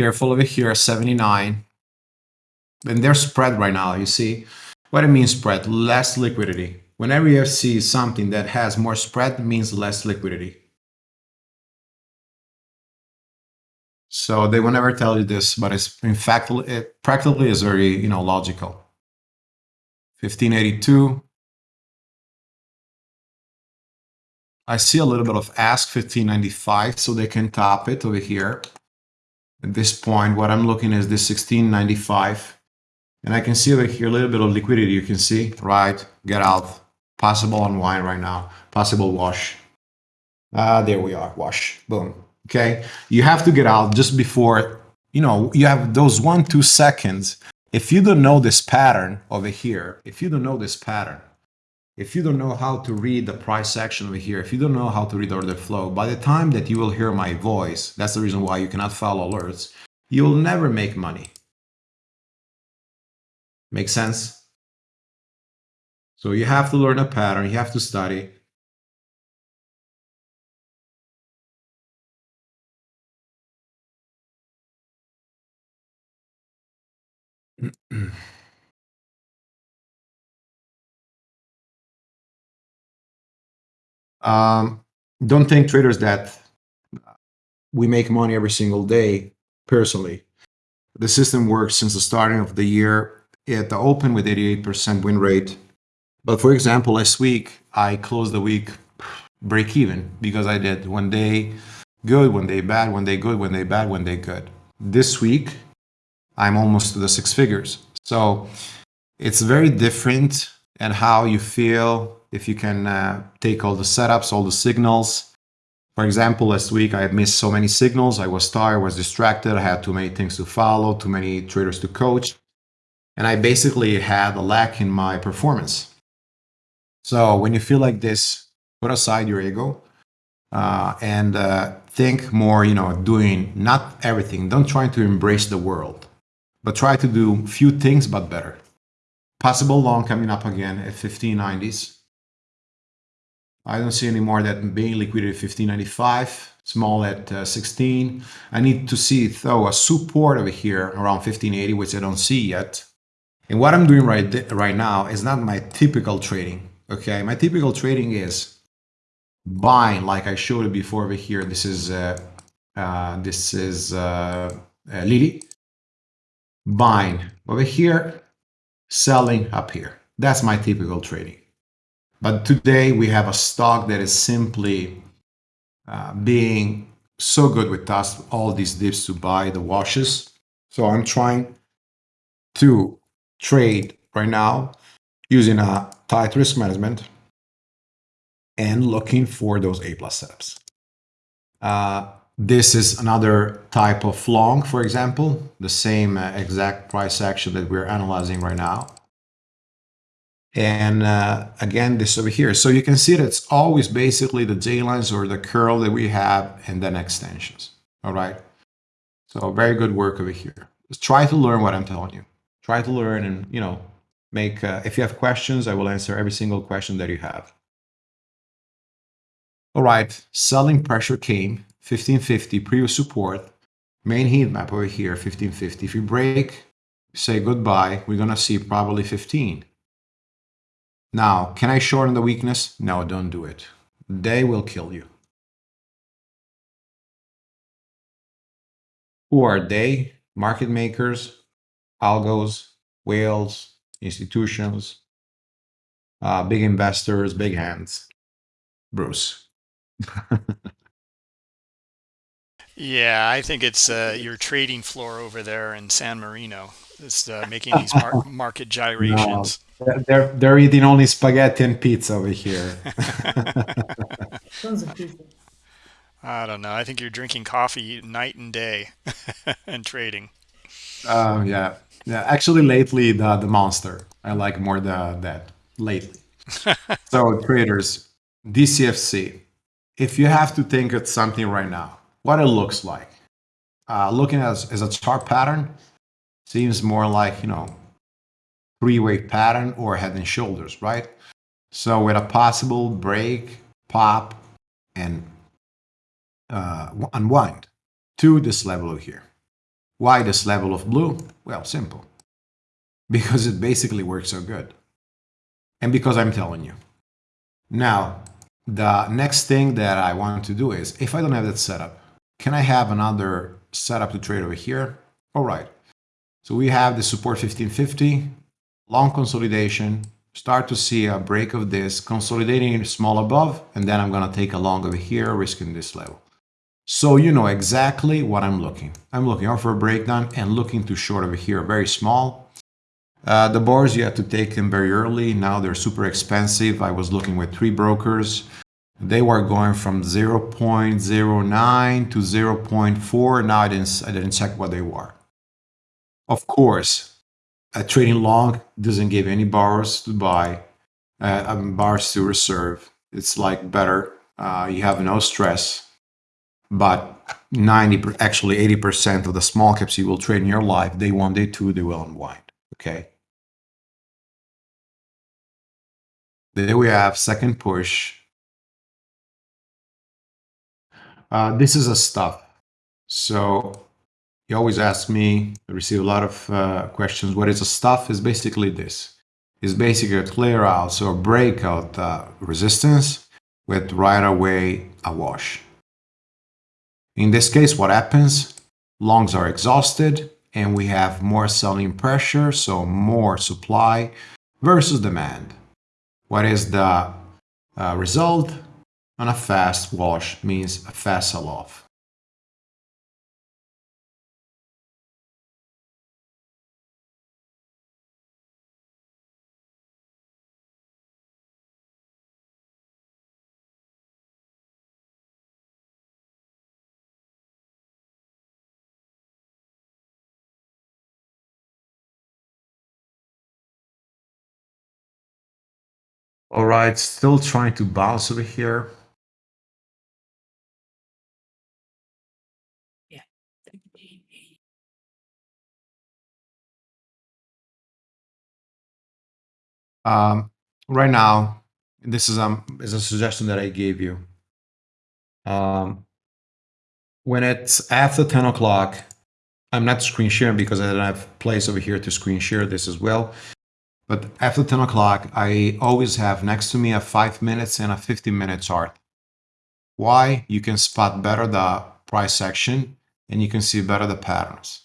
Careful over here, 79. And they're spread right now, you see. What it means spread? Less liquidity. Whenever you see something that has more spread, means less liquidity. So they will never tell you this, but it's in fact, it practically is very, you know, logical. 1582. I see a little bit of ask 1595, so they can top it over here. At this point, what I'm looking is this 1695. And I can see over here a little bit of liquidity. You can see, right? Get out. Possible unwind right now. Possible wash. Ah, there we are. Wash. Boom. Okay. You have to get out just before, you know, you have those one, two seconds. If you don't know this pattern over here, if you don't know this pattern, if you don't know how to read the price action over here, if you don't know how to read order flow, by the time that you will hear my voice, that's the reason why you cannot follow alerts, you will never make money. Make sense? So you have to learn a pattern, you have to study. Um, don't think traders that we make money every single day personally. The system works since the starting of the year at the open with 88% win rate. But for example, last week, I closed the week break even because I did one day good, one day bad, one day good, one day bad, one day good. This week, I'm almost to the six figures. So it's very different and how you feel if you can uh, take all the setups, all the signals. For example, last week I had missed so many signals. I was tired, I was distracted. I had too many things to follow, too many traders to coach. And I basically had a lack in my performance. So when you feel like this, put aside your ego uh, and uh, think more, you know, doing not everything. Don't try to embrace the world, but try to do few things, but better. Possible long coming up again at 1590s. I don't see any more that being liquidity 1595, small at uh, 16. I need to see though a support over here around 1580, which I don't see yet. And what I'm doing right right now is not my typical trading. Okay, my typical trading is buying, like I showed you before over here. This is uh, uh, this is uh, uh Lily buying over here, selling up here. That's my typical trading. But today we have a stock that is simply uh, being so good with us, all these dips to buy the washes. So I'm trying to trade right now using a tight risk management and looking for those A plus setups. Uh, this is another type of long, for example, the same uh, exact price action that we're analyzing right now. And uh, again, this over here. So you can see that it's always basically the J lines or the curl that we have and then extensions. All right. So very good work over here. Just try to learn what I'm telling you. Try to learn and, you know, make, uh, if you have questions, I will answer every single question that you have. All right. Selling pressure came 1550 previous support, main heat map over here, 1550. If you break, say goodbye, we're going to see probably 15. Now, can I shorten the weakness? No, don't do it. They will kill you. Who are they? Market makers, algos, whales, institutions, uh, big investors, big hands. Bruce. yeah, I think it's uh, your trading floor over there in San Marino. It's uh, making these mar market gyrations. No. They're they're eating only spaghetti and pizza over here. Tons of pizza. I don't know. I think you're drinking coffee night and day and trading. Um, yeah, yeah. Actually, lately the the monster. I like more the that lately. so traders, DCFC. If you have to think of something right now, what it looks like, uh, looking as as a chart pattern, seems more like you know three-way pattern or head and shoulders, right? So with a possible break, pop, and uh, unwind to this level here. Why this level of blue? Well, simple. Because it basically works so good. And because I'm telling you. Now, the next thing that I want to do is, if I don't have that setup, can I have another setup to trade over here? All right. So we have the support 1550, long consolidation, start to see a break of this, consolidating small above, and then I'm going to take a long over here, risking this level. So you know exactly what I'm looking. I'm looking out for a breakdown and looking to short over here, very small. Uh, the bars, you have to take them very early. Now they're super expensive. I was looking with three brokers. They were going from 0.09 to 0.4. Now I didn't, I didn't check what they were. Of course, a trading long doesn't give any bars to buy, uh, um, bars to reserve. It's like better. Uh, you have no stress but 90 actually 80% of the small caps you will trade in your life day one day two they will unwind okay there we have second push uh, this is a stuff so you always ask me I receive a lot of uh, questions what is a stuff is basically this is basically a clear out so a breakout uh, resistance with right away a wash in this case, what happens? Longs are exhausted and we have more selling pressure, so more supply versus demand. What is the uh, result? On a fast wash means a fast sell-off. All right, still trying to bounce over here. Yeah. Um, right now, this is um is a suggestion that I gave you. Um, when it's after 10 o'clock, I'm not screen sharing because I don't have place over here to screen share this as well. But after 10 o'clock, I always have next to me a 5 minutes and a 15 minute chart. Why? You can spot better the price action and you can see better the patterns.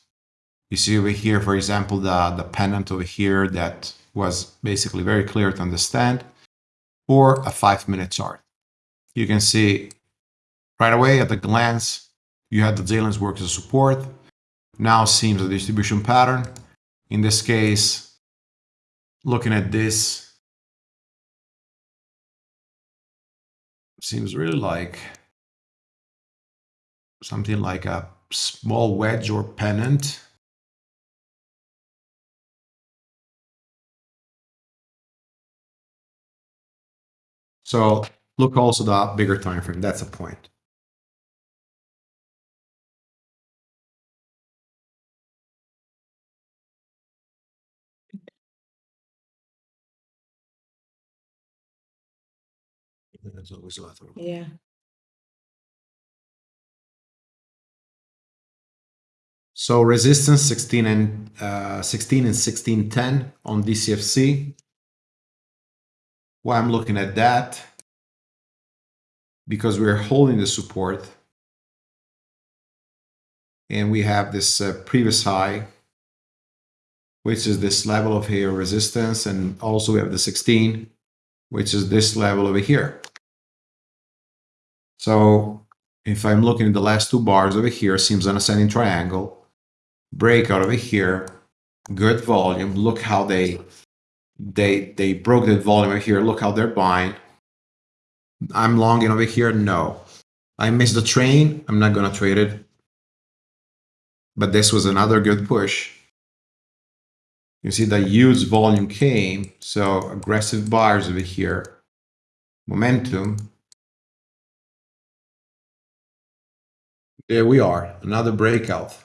You see over here, for example, the, the pennant over here that was basically very clear to understand, or a 5 minute chart. You can see right away at the glance, you had the J-lines work as support. Now seems a distribution pattern. In this case, looking at this seems really like something like a small wedge or pennant. So look also the bigger time frame. That's a point. There's always a Yeah. So resistance 16 and uh, 16 and 1610 on DCFC. Why I'm looking at that? Because we're holding the support. And we have this uh, previous high, which is this level of here resistance. And also we have the 16, which is this level over here. So if I'm looking at the last two bars over here, seems an ascending triangle, breakout over here, good volume. Look how they they they broke that volume over here. Look how they're buying. I'm longing over here. No, I missed the train. I'm not gonna trade it. But this was another good push. You see the huge volume came, so aggressive buyers over here. Momentum, There we are, another breakout.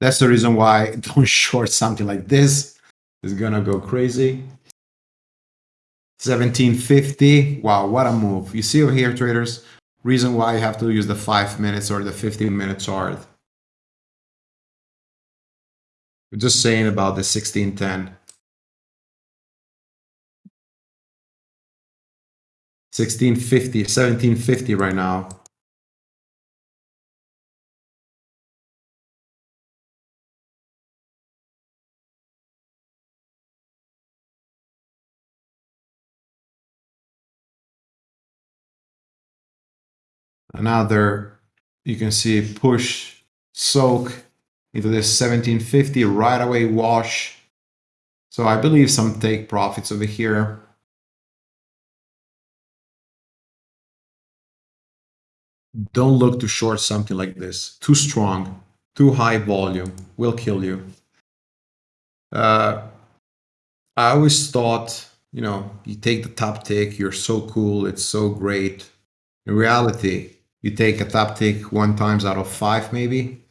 That's the reason why don't short something like this. It's gonna go crazy. 1750. Wow, what a move. You see over here, traders, reason why you have to use the 5 minutes or the 15 minute chart just saying about the 1610. 1650, 1750 right now. Another, you can see push, soak, into this 1750 right away wash. So I believe some take profits over here. Don't look to short something like this. Too strong, too high volume will kill you. Uh, I always thought, you know, you take the top tick, you're so cool, it's so great. In reality, you take a top tick one times out of five, maybe,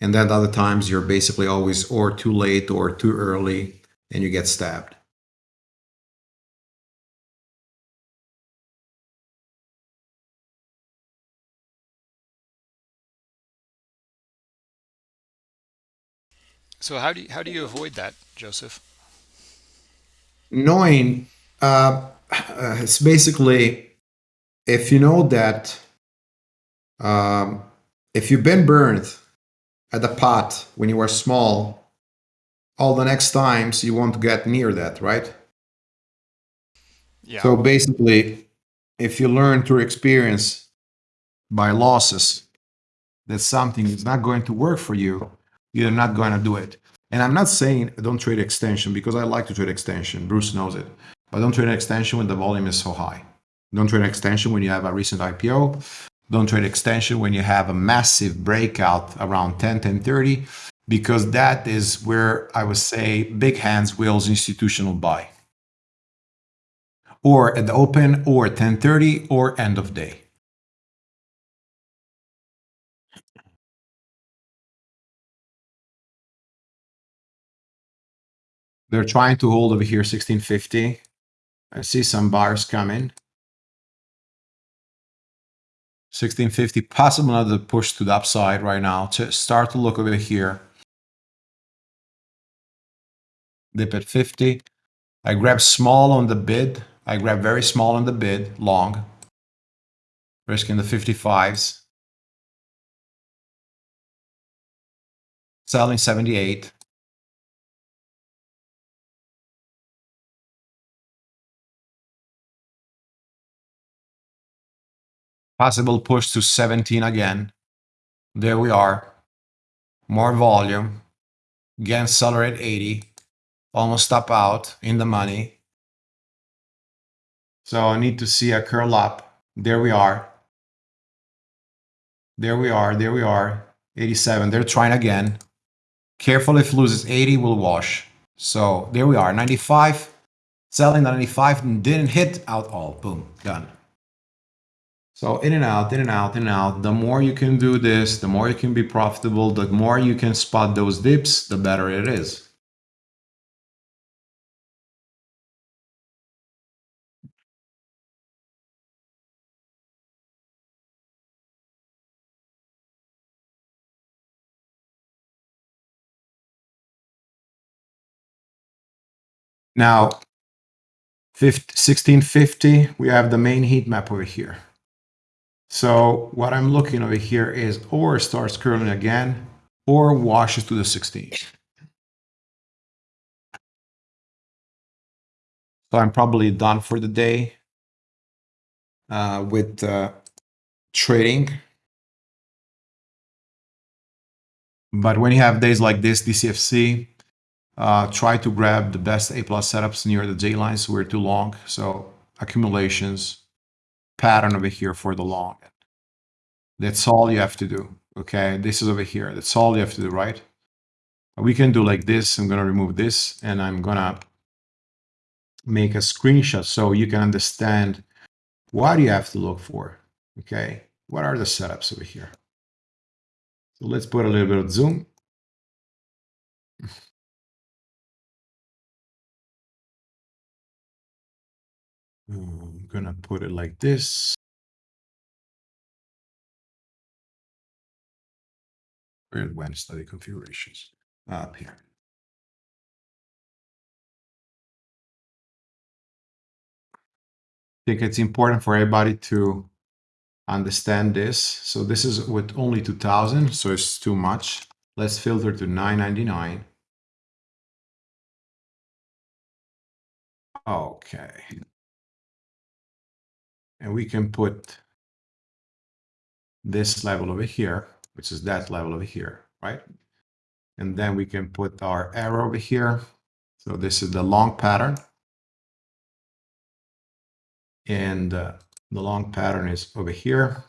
and then other times you're basically always or too late or too early, and you get stabbed. So how do you, how do you avoid that, Joseph? Knowing uh, uh, it's basically if you know that um, if you've been burned at the pot when you were small, all the next times you won't get near that, right? Yeah. So basically, if you learn through experience by losses that something is not going to work for you, you're not going to do it. And I'm not saying don't trade extension because I like to trade extension. Bruce knows it. But don't trade extension when the volume is so high. Don't trade extension when you have a recent IPO. Don't trade extension when you have a massive breakout around 10, 10, 30, because that is where I would say big hands wills institutional buy. Or at the open, or 1030, or end of day. They're trying to hold over here 1650. I see some buyers coming. 1650, possible another push to the upside right now. To start to look over here. Dip at 50. I grab small on the bid. I grab very small on the bid, long. Risking the 55s. Selling 78. Possible push to 17 again. There we are. More volume. Again, seller at 80. Almost stop out in the money. So I need to see a curl up. There we are. There we are. There we are. 87. They're trying again. Careful if loses 80 will wash. So there we are. 95. Selling 95 didn't hit out all. Boom. Done. So in and out, in and out, in and out. The more you can do this, the more you can be profitable, the more you can spot those dips, the better it is. Now, 1650, we have the main heat map over here. So what I'm looking over here is or starts curling again or washes to the 16. So I'm probably done for the day uh, with uh, trading. But when you have days like this, DCFC, uh, try to grab the best A plus setups near the J lines. We're too long. So accumulations, pattern over here for the long. That's all you have to do. Okay, this is over here. That's all you have to do, right? We can do like this. I'm going to remove this and I'm going to make a screenshot so you can understand what you have to look for. Okay, what are the setups over here? So let's put a little bit of zoom. I'm gonna put it like this. When study configurations? Uh, Up here. I think it's important for everybody to understand this. So this is with only 2000, so it's too much. Let's filter to 999. Okay. And we can put this level over here, which is that level over here, right? And then we can put our arrow over here. So this is the long pattern. And uh, the long pattern is over here.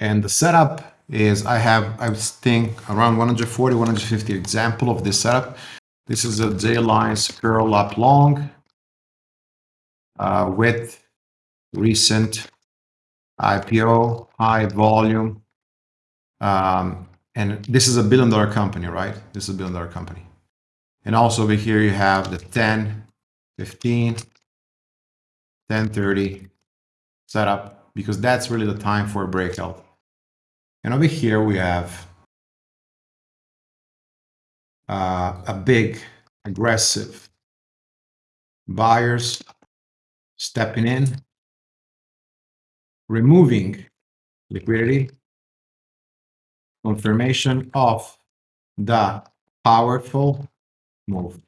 And the setup is I have, I think, around 140, 150 example of this setup. This is a J-lines curl up long uh, with recent IPO, high volume. Um, and this is a billion dollar company, right? This is a billion dollar company. And also over here you have the 10, 15, 10, 30 setup because that's really the time for a breakout. And over here we have uh, a big aggressive buyers stepping in, removing liquidity, confirmation of the powerful move.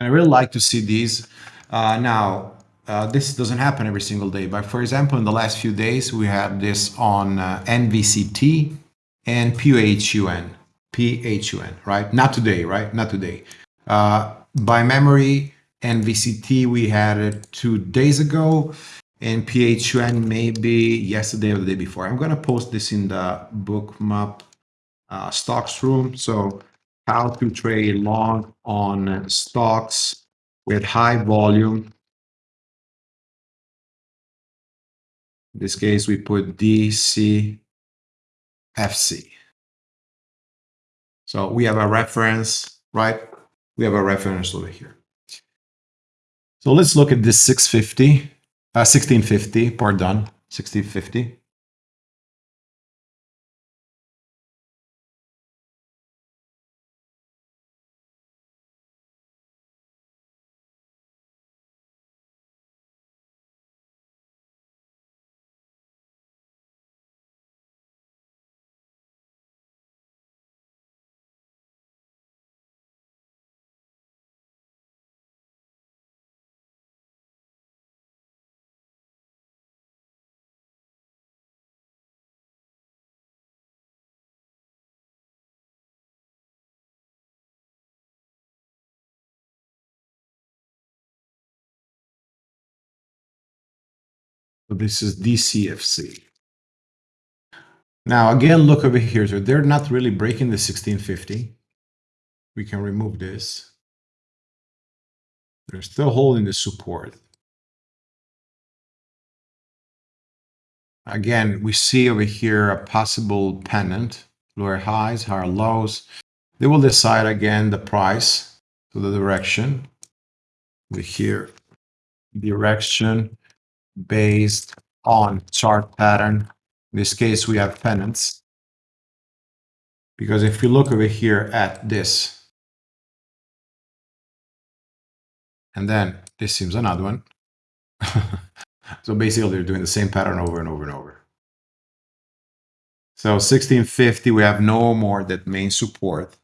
I really like to see these. Uh, now, uh, this doesn't happen every single day, but for example, in the last few days, we had this on uh, NVCT and PHUN, PHUN, right? Not today, right? Not today. Uh, by memory, NVCT, we had it two days ago, and PHUN maybe yesterday or the day before. I'm going to post this in the Bookmap uh, stocks room. So how to trade long on stocks with high volume. In this case, we put DCFC. So we have a reference, right? We have a reference over here. So let's look at this 650, uh, 1650, pardon, 1650. This is DCFC. Now again, look over here. So they're not really breaking the 1650. We can remove this. They're still holding the support. Again, we see over here a possible pennant, lower highs, higher lows. They will decide again the price to the direction. We hear direction based on chart pattern. In this case, we have pennants. Because if you look over here at this, and then this seems another one. so basically they're doing the same pattern over and over and over. So 1650, we have no more that main support.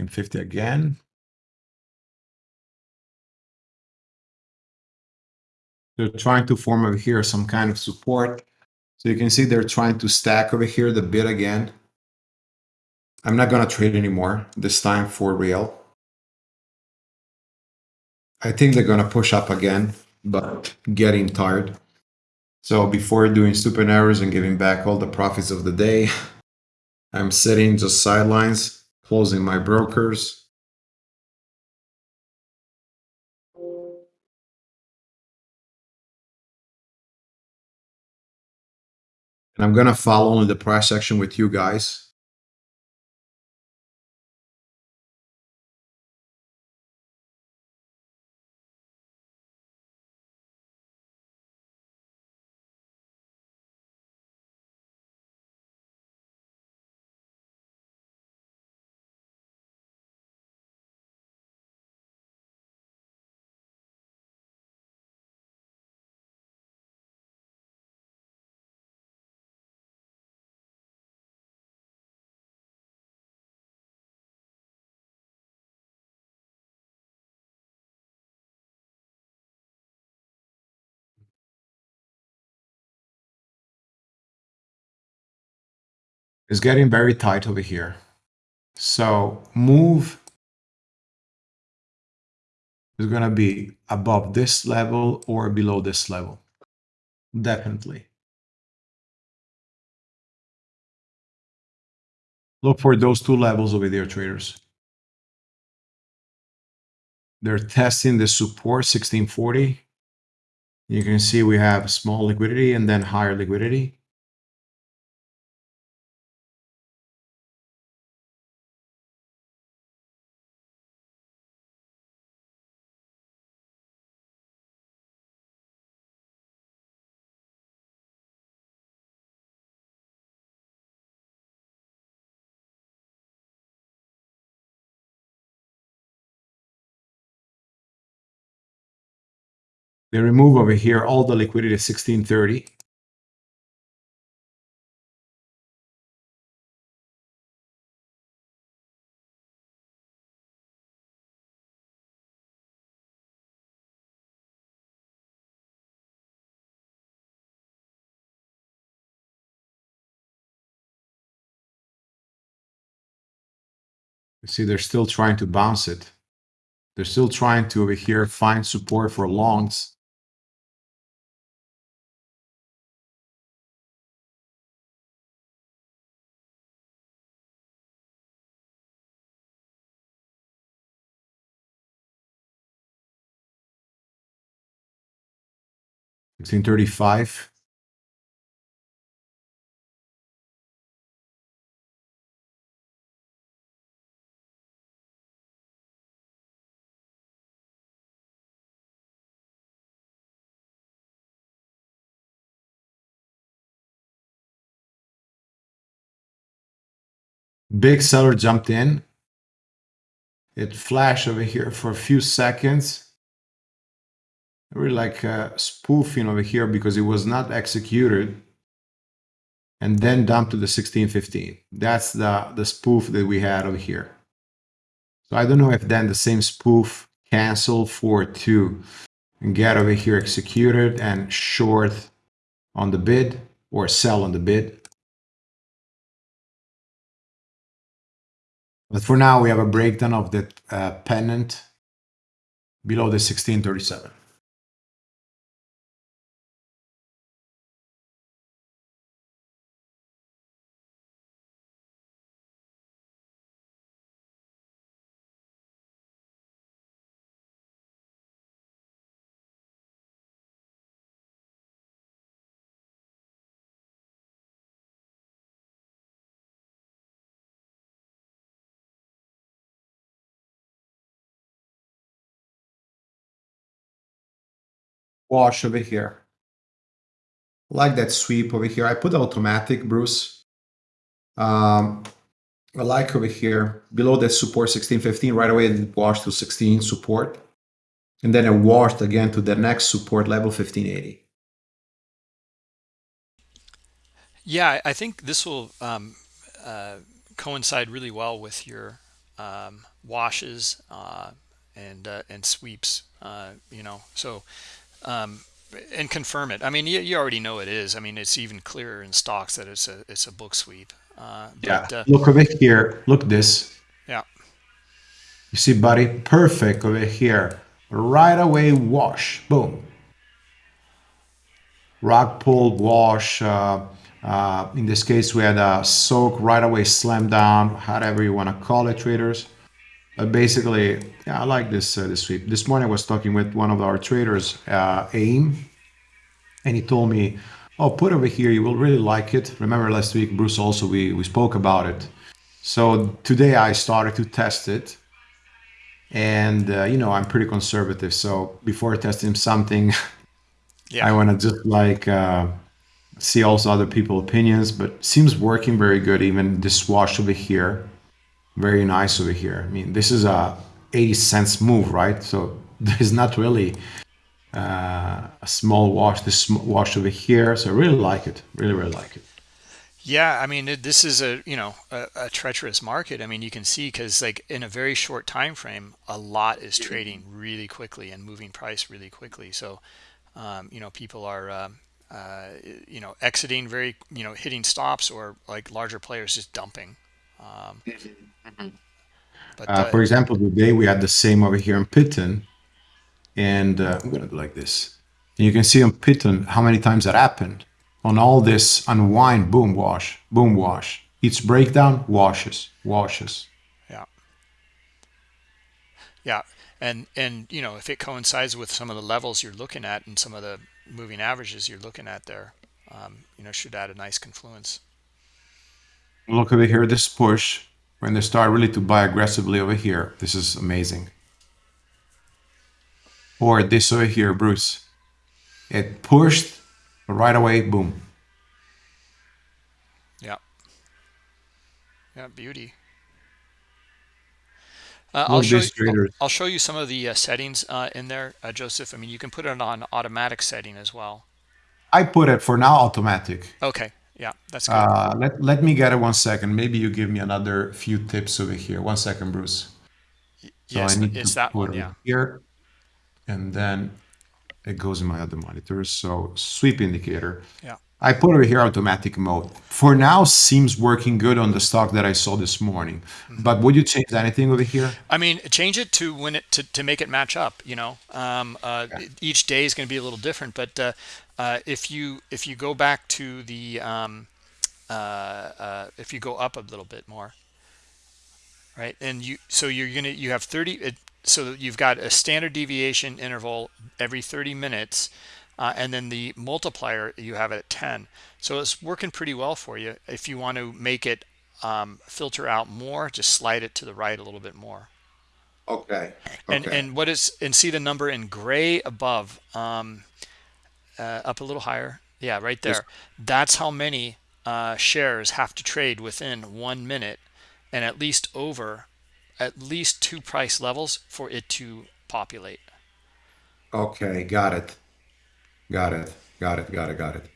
In 50 again. They're trying to form over here some kind of support. So you can see they're trying to stack over here the bid again. I'm not going to trade anymore, this time for real. I think they're going to push up again, but getting tired. So before doing stupid errors and giving back all the profits of the day, I'm sitting just sidelines, closing my brokers. And I'm going to follow in the price section with you guys. It's getting very tight over here. So move is going to be above this level or below this level. Definitely. Look for those two levels over there, traders. They're testing the support 1640. You can see we have small liquidity and then higher liquidity. They remove over here all the liquidity at 1630. You see, they're still trying to bounce it. They're still trying to over here find support for longs. Sixteen thirty-five. Big seller jumped in. It flashed over here for a few seconds. Really like uh, spoofing over here because it was not executed and then dumped to the 1615. That's the, the spoof that we had over here. So I don't know if then the same spoof cancel for two and get over here executed and short on the bid or sell on the bid. But for now, we have a breakdown of the uh, pennant below the 1637. Wash over here. like that sweep over here. I put automatic, Bruce. Um, I like over here, below the support 1615, right away it washed to 16 support. And then it washed again to the next support level 1580. Yeah, I think this will um, uh, coincide really well with your um, washes uh, and uh, and sweeps. Uh, you know, so um, and confirm it. I mean, you, you already know it is. I mean, it's even clearer in stocks that it's a it's a book sweep. Uh, yeah. But, uh, Look over here. Look this. Yeah. You see, buddy, perfect over here. Right away, wash. Boom. Rock pull, wash. Uh, uh, in this case, we had a soak right away, slam down, however you want to call it, traders. But basically, yeah, I like this uh, this sweep. This morning I was talking with one of our traders, uh, AIM, and he told me, oh, put over here, you will really like it. Remember last week, Bruce, also we, we spoke about it. So today I started to test it and uh, you know, I'm pretty conservative. So before testing something, Yeah. I want to just like uh, see also other people opinions, but seems working very good. Even this wash over here, very nice over here. I mean, this is a 80 cents move, right? So there's not really uh, a small wash, this wash over here. So I really like it. Really, really like it. Yeah, I mean, this is a, you know, a, a treacherous market. I mean, you can see because like in a very short time frame, a lot is trading really quickly and moving price really quickly. So, um, you know, people are, um, uh, you know, exiting very, you know, hitting stops or like larger players just dumping. Um, but Uh, uh, for example, today we had the same over here in Pitten, and uh, I'm gonna do like this. And you can see on Pitten how many times that happened. On all this unwind, boom, wash, boom, wash. Each breakdown washes, washes. yeah, yeah. And, and, you know, if it coincides with some of the levels you're looking at and some of the moving averages you're looking at there, um, you know, should add a nice confluence. Look over here, this push, when they start really to buy aggressively over here, this is amazing. Or this over here, Bruce. It pushed right away, boom. Yeah. Yeah, beauty. Uh, I'll show you, I'll. I'll show you some of the uh, settings uh, in there, uh, Joseph. I mean, you can put it on automatic setting as well. I put it for now automatic. Okay. Yeah, that's good. Uh, let, let me get it one second. Maybe you give me another few tips over here. One second, Bruce. So yes, I need it's to that one. Yeah. here, and then it goes in my other monitor. So sweep indicator. Yeah. I put over here automatic mode. For now, seems working good on the stock that I saw this morning. Mm-hmm. But would you change anything over here? I mean, change it to when it to, to make it match up. You know, um, uh, each day is going to be a little different. But uh, uh, if you if you go back to the um, uh, uh, if you go up a little bit more, right? And you so you're gonna you have 30. It, so you've got a standard deviation interval every 30 minutes, uh, and then the multiplier you have it at 10. So it's working pretty well for you. If you want to make it um, filter out more, just slide it to the right a little bit more Okay. and and what is and see the number in gray above um uh, up a little higher yeah right there that's how many uh shares have to trade within one minute and at least over at least two price levels for it to populate Okay, got it. Got it. Got it. Got it. Got it.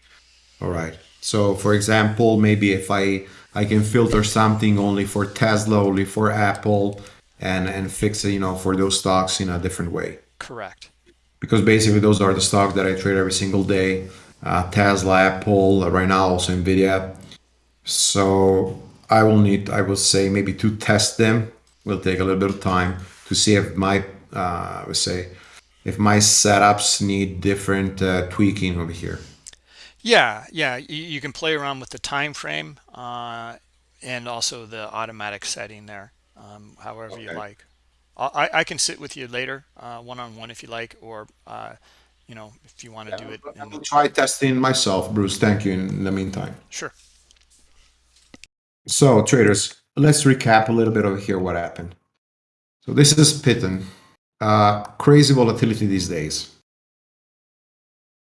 All right. So, for example, maybe if I I can filter something only for Tesla, only for Apple, and and fix it, you know, for those stocks in a different way. correct Because basically, those are the stocks that I trade every single day. Uh, Tesla, Apple, uh, right now also Nvidia. So I will need, I will say, maybe to test them. Will take a little bit of time to see if my, uh, I would say, if my setups need different uh, tweaking over here. yeah yeah you, you can play around with the time frame uh and also the automatic setting there um however you like I, I can sit with you later uh one-on-one if you like or uh you know if you want to do it I will try testing myself, Bruce. Thank you in the meantime. sure So, traders, let's recap a little bit over here what happened. So, this is Pitten. Uh, crazy volatility these days.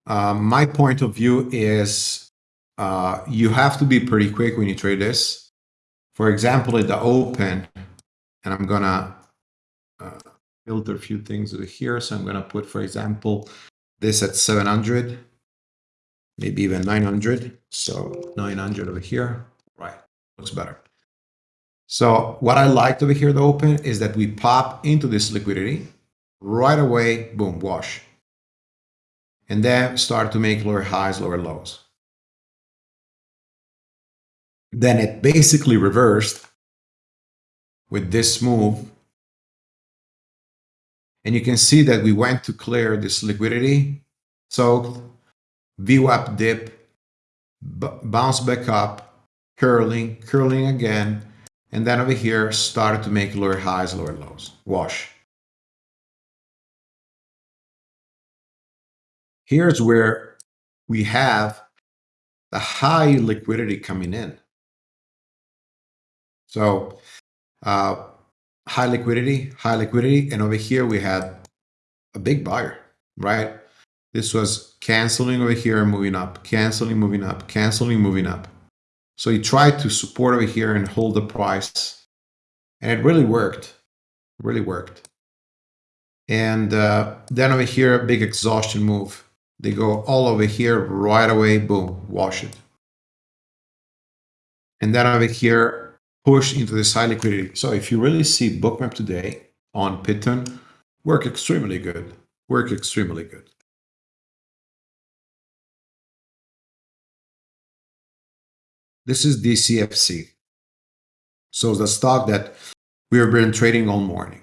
Uh, my point of view is uh, you have to be pretty quick when you trade this. For example, at the open, and I'm gonna uh, filter a few things over here. So I'm gonna put, for example, this at 700, maybe even 900. So 900 over here, right? Looks better. So what I liked over here, the open, is that we pop into this liquidity right away, boom, wash. And then start to make lower highs, lower lows. Then it basically reversed with this move. And you can see that we went to clear this liquidity. So VWAP dip, bounce back up, curling, curling again. And then over here, started to make lower highs, lower lows. Wash. Here's where we have the high liquidity coming in. So uh, high liquidity, high liquidity, and over here we had a big buyer, right? This was canceling over here and moving up, canceling, moving up, canceling, moving up. So he tried to support over here and hold the price, and it really worked, really worked. And uh, then over here, a big exhaustion move. They go all over here right away, boom, wash it. And then over here, push into this high liquidity. So if you really see Bookmap today on Python, work extremely good, work extremely good. This is DCFC. So the stock that we have been trading all morning.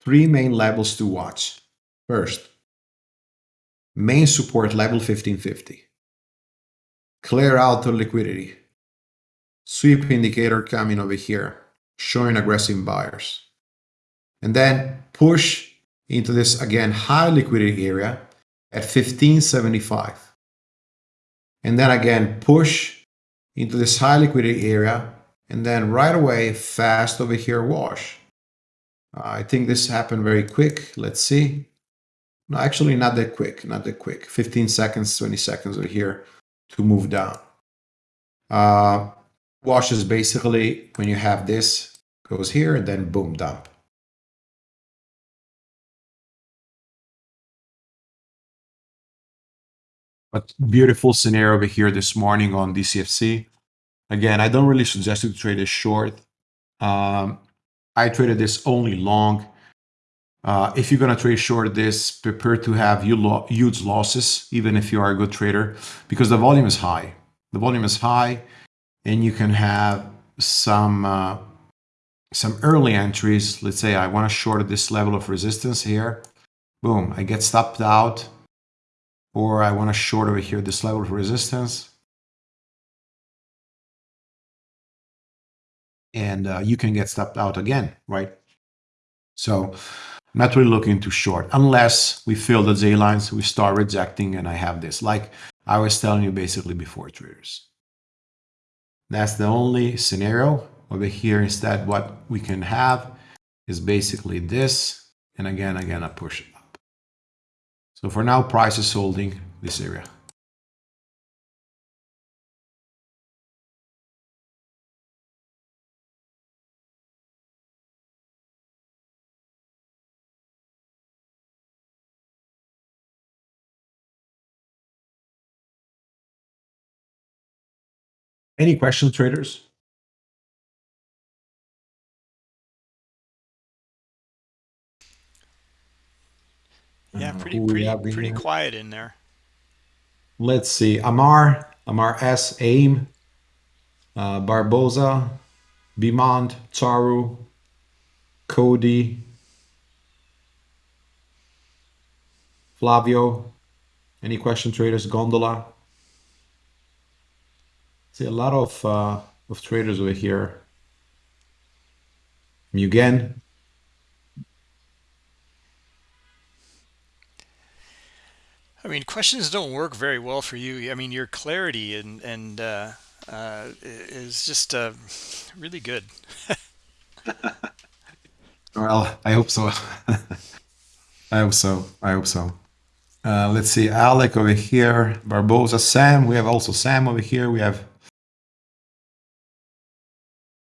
Three main levels to watch. First, main support level 1550. Clear out the liquidity. Sweep indicator coming over here, showing aggressive buyers. And then push into this, again, high liquidity area at 1575. And then again, push into this high liquidity area and then right away, fast over here, wash. I think this happened very quick. Let's see. No, actually not that quick, not that quick. 15 seconds, 20 seconds over here to move down. Uh, wash is basically when you have this, goes here, and then boom, dump. But beautiful scenario over here this morning on DCFC. Again, I don't really suggest you to trade this short. Um, I traded this only long. Uh, if you're going to trade short this, prepare to have huge losses, even if you are a good trader, because the volume is high. The volume is high, and you can have some uh, some early entries. Let's say I want to short this level of resistance here. Boom, I get stopped out. Or I want to short over here this level of resistance. and uh, you can get stopped out again, right? So not really looking too short unless we fill the J lines, we start rejecting, and I have this, like I was telling you basically before traders. That's the only scenario over here. Instead, what we can have is basically this, and again, again, I push up. So for now, price is holding this area. Any questions, traders? Yeah, pretty pretty pretty here? quiet in there. Let's see. Amar, Amar S, AIM, uh, Barboza, Bimond, Charu, Cody, Flavio. Any question, traders? Gondola. See a lot of uh, of traders over here. Mugen. I mean, questions don't work very well for you. I mean, your clarity and and uh, uh, is just uh, really good. well, I hope so. I hope so. I hope so. Uh, let's see, Alec over here, Barbosa, Sam. We have also Sam over here. We have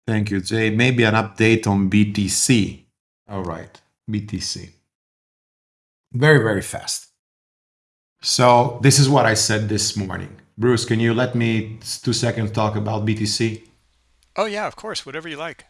Thank you, Jay. Maybe an update on BTC. All right, BTC. Very, very fast. So this is what I said this morning. Bruce, can you let me two seconds talk about BTC? Oh yeah, of course, whatever you like.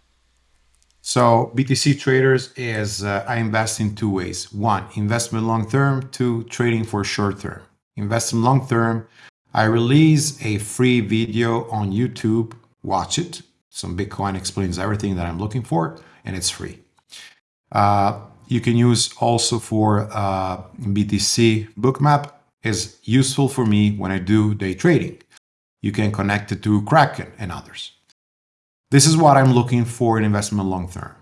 So BTC traders is uh, I invest in two ways. One, investment long term. Two, trading for short term. Investment long term. I release a free video on YouTube. Watch it some Bitcoin explains everything that I'm looking for, and it's free. Uh, you can use also for uh, BTC Bookmap is useful for me when I do day trading. You can connect it to Kraken and others. This is what I'm looking for in investment long term.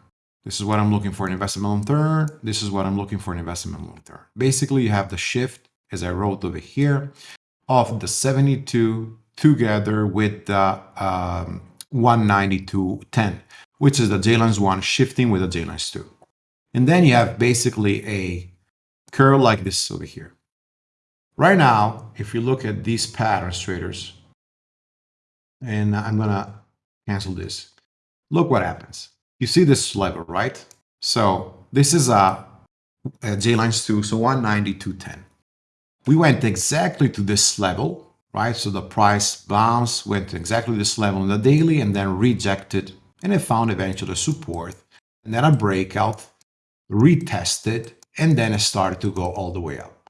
This is what I'm looking for in investment long term. This is what I'm looking for in investment long term. Basically, you have the shift, as I wrote over here, of the 72 together with the um, 192.10, which is the J-lines 1 shifting with the J-lines 2. And then you have basically a curve like this over here. Right now, if you look at these patterns, traders, and I'm gonna cancel this, look what happens. You see this level, right? So this is a, a J lines 2, so 192.10. We went exactly to this level, right? So the price bounced, went to exactly this level in the daily and then rejected and it found eventually support and then a breakout, retested, and then it started to go all the way up.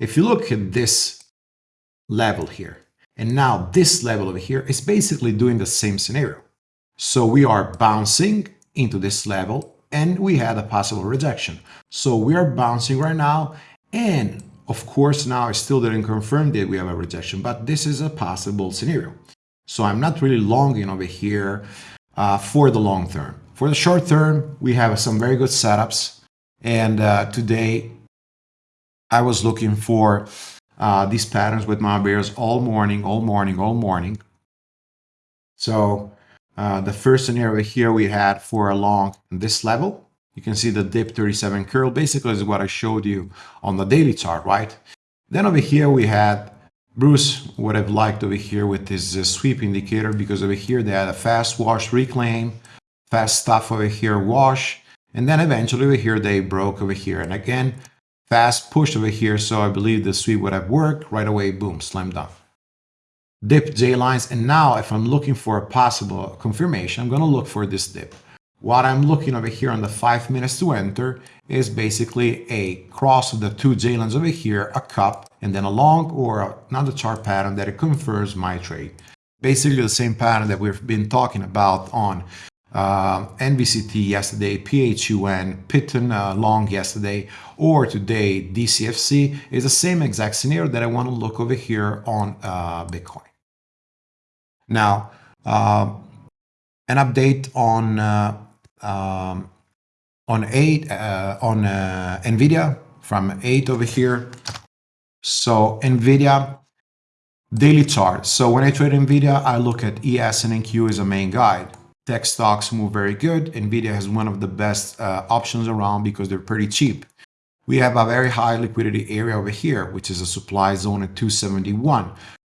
If you look at this level here, and now this level over here is basically doing the same scenario. So we are bouncing into this level and we had a possible rejection. So we are bouncing right now and of course now I still didn't confirm that we have a rejection, but this is a possible scenario. So I'm not really longing over here uh, for the long term. For the short term, we have some very good setups. And uh, today I was looking for uh, these patterns with my bears all morning, all morning, all morning. So uh, the first scenario here we had for a long this level. You can see the dip 37 curl basically is what I showed you on the daily chart, right? Then over here we had Bruce would have liked over here with this uh, sweep indicator because over here they had a fast wash reclaim, fast stuff over here wash, and then eventually over here they broke over here. And again, fast push over here, so I believe the sweep would have worked. Right away, boom, slam dunk dip J lines. And now if I'm looking for a possible confirmation, I'm going to look for this dip. What I'm looking over here on the five minutes to enter is basically a cross of the two J lines over here, a cup, and then a long or another chart pattern that it confirms my trade. Basically the same pattern that we've been talking about on uh, NVCT yesterday, PHUN, Python uh, long yesterday, or today DCFC is the same exact scenario that I want to look over here on uh, Bitcoin. Now, uh, an update on uh, um, on eight uh, on uh, Nvidia from eight over here. So Nvidia daily chart. So when I trade Nvidia, I look at ES and NQ as a main guide. Tech stocks move very good. Nvidia has one of the best uh, options around because they're pretty cheap. We have a very high liquidity area over here, which is a supply zone at 271.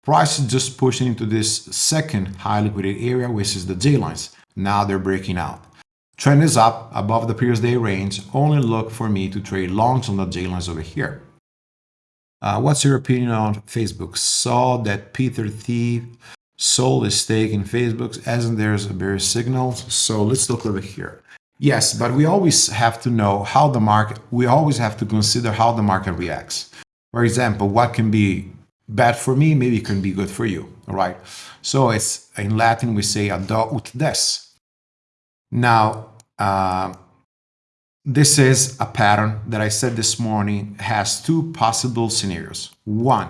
Price is just pushing into this second high liquidity area, which is the J lines. Now they're breaking out. Trend is up above the previous day range. Only look for me to trade longs on the J lines over here. Uh, what's your opinion on Facebook? Saw that Peter Thiel sold his stake in Facebook, as there's a bearish signal. So let's look over here. Yes, but we always have to know how the market, we always have to consider how the market reacts. For example, what can be bad for me, maybe can be good for you. All right. So it's in Latin, we say ad ut des. Now, uh, this is a pattern that I said this morning has two possible scenarios. One,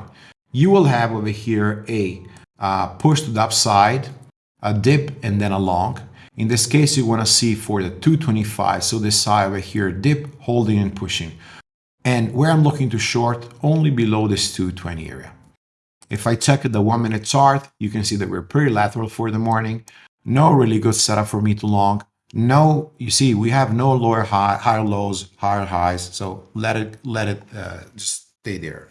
you will have over here a uh, push to the upside, a dip, and then a long. In this case, you want to see for the 225, so this side over here, dip, holding and pushing. And where I'm looking to short, only below this 220 area. If I check the one minute chart, you can see that we're pretty lateral for the morning. No really good setup for me to long. No, you see, we have no lower high, higher lows, higher highs. So let it, let it uh, just stay there.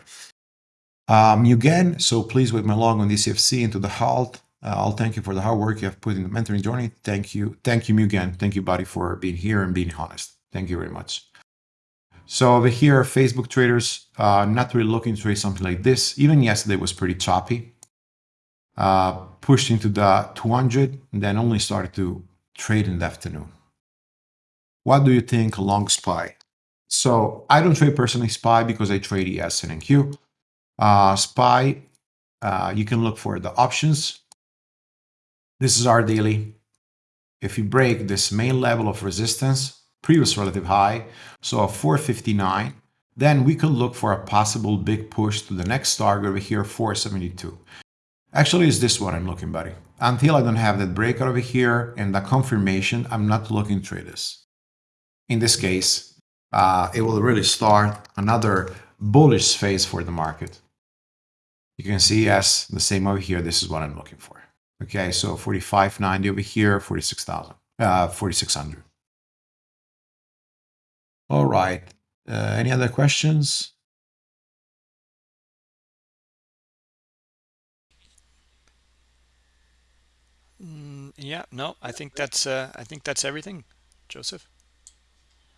Um, again, so please with my long on DCFC into the halt. Uh, I'll thank you for the hard work you have put in the mentoring journey. Thank you. Thank you, Mugen. Thank you, buddy, for being here and being honest. Thank you very much. So over here, Facebook traders, uh, not really looking to trade something like this. Even yesterday was pretty choppy. Uh, pushed into the 200 and then only started to trade in the afternoon. What do you think long SPY? So I don't trade personally SPY because I trade ES and NQ. Uh, SPY, uh, you can look for the options. This is our daily. If you break this main level of resistance, previous relative high, so a 459, then we could look for a possible big push to the next target over here, 472. Actually, it's this one I'm looking, buddy. Until I don't have that breakout over here and the confirmation, I'm not looking to this. In this case, uh, it will really start another bullish phase for the market. You can see, yes, the same over here. This is what I'm looking for. Okay, so 45.90 over here, 46,000, uh, 4,600. All right. Uh, any other questions? Yeah, no, I think that's uh, I think that's everything, Joseph.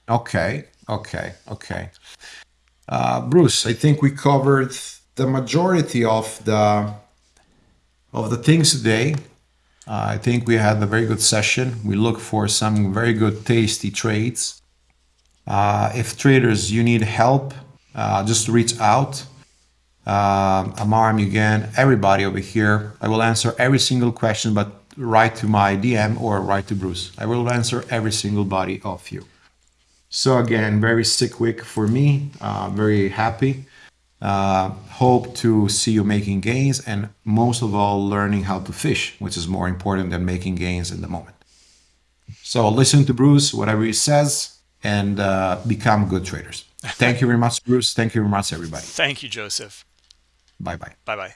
Okay, okay, okay. Uh, Bruce, I think we covered the majority of the of the things today. Uh, I think we had a very good session. We look for some very good, tasty trades. Uh, if traders, you need help, uh, just reach out. Uh, Amar, Mugen, everybody over here. I will answer every single question, but write to my DM or write to Bruce. I will answer every single body of you. So again, very sick week for me. Uh, very happy. Uh, hope to see you making gains and most of all learning how to fish, which is more important than making gains in the moment. So listen to Bruce, whatever he says, and uh, become good traders. Thank you very much, Bruce. Thank you very much, everybody. Thank you, Joseph. Bye bye. Bye bye.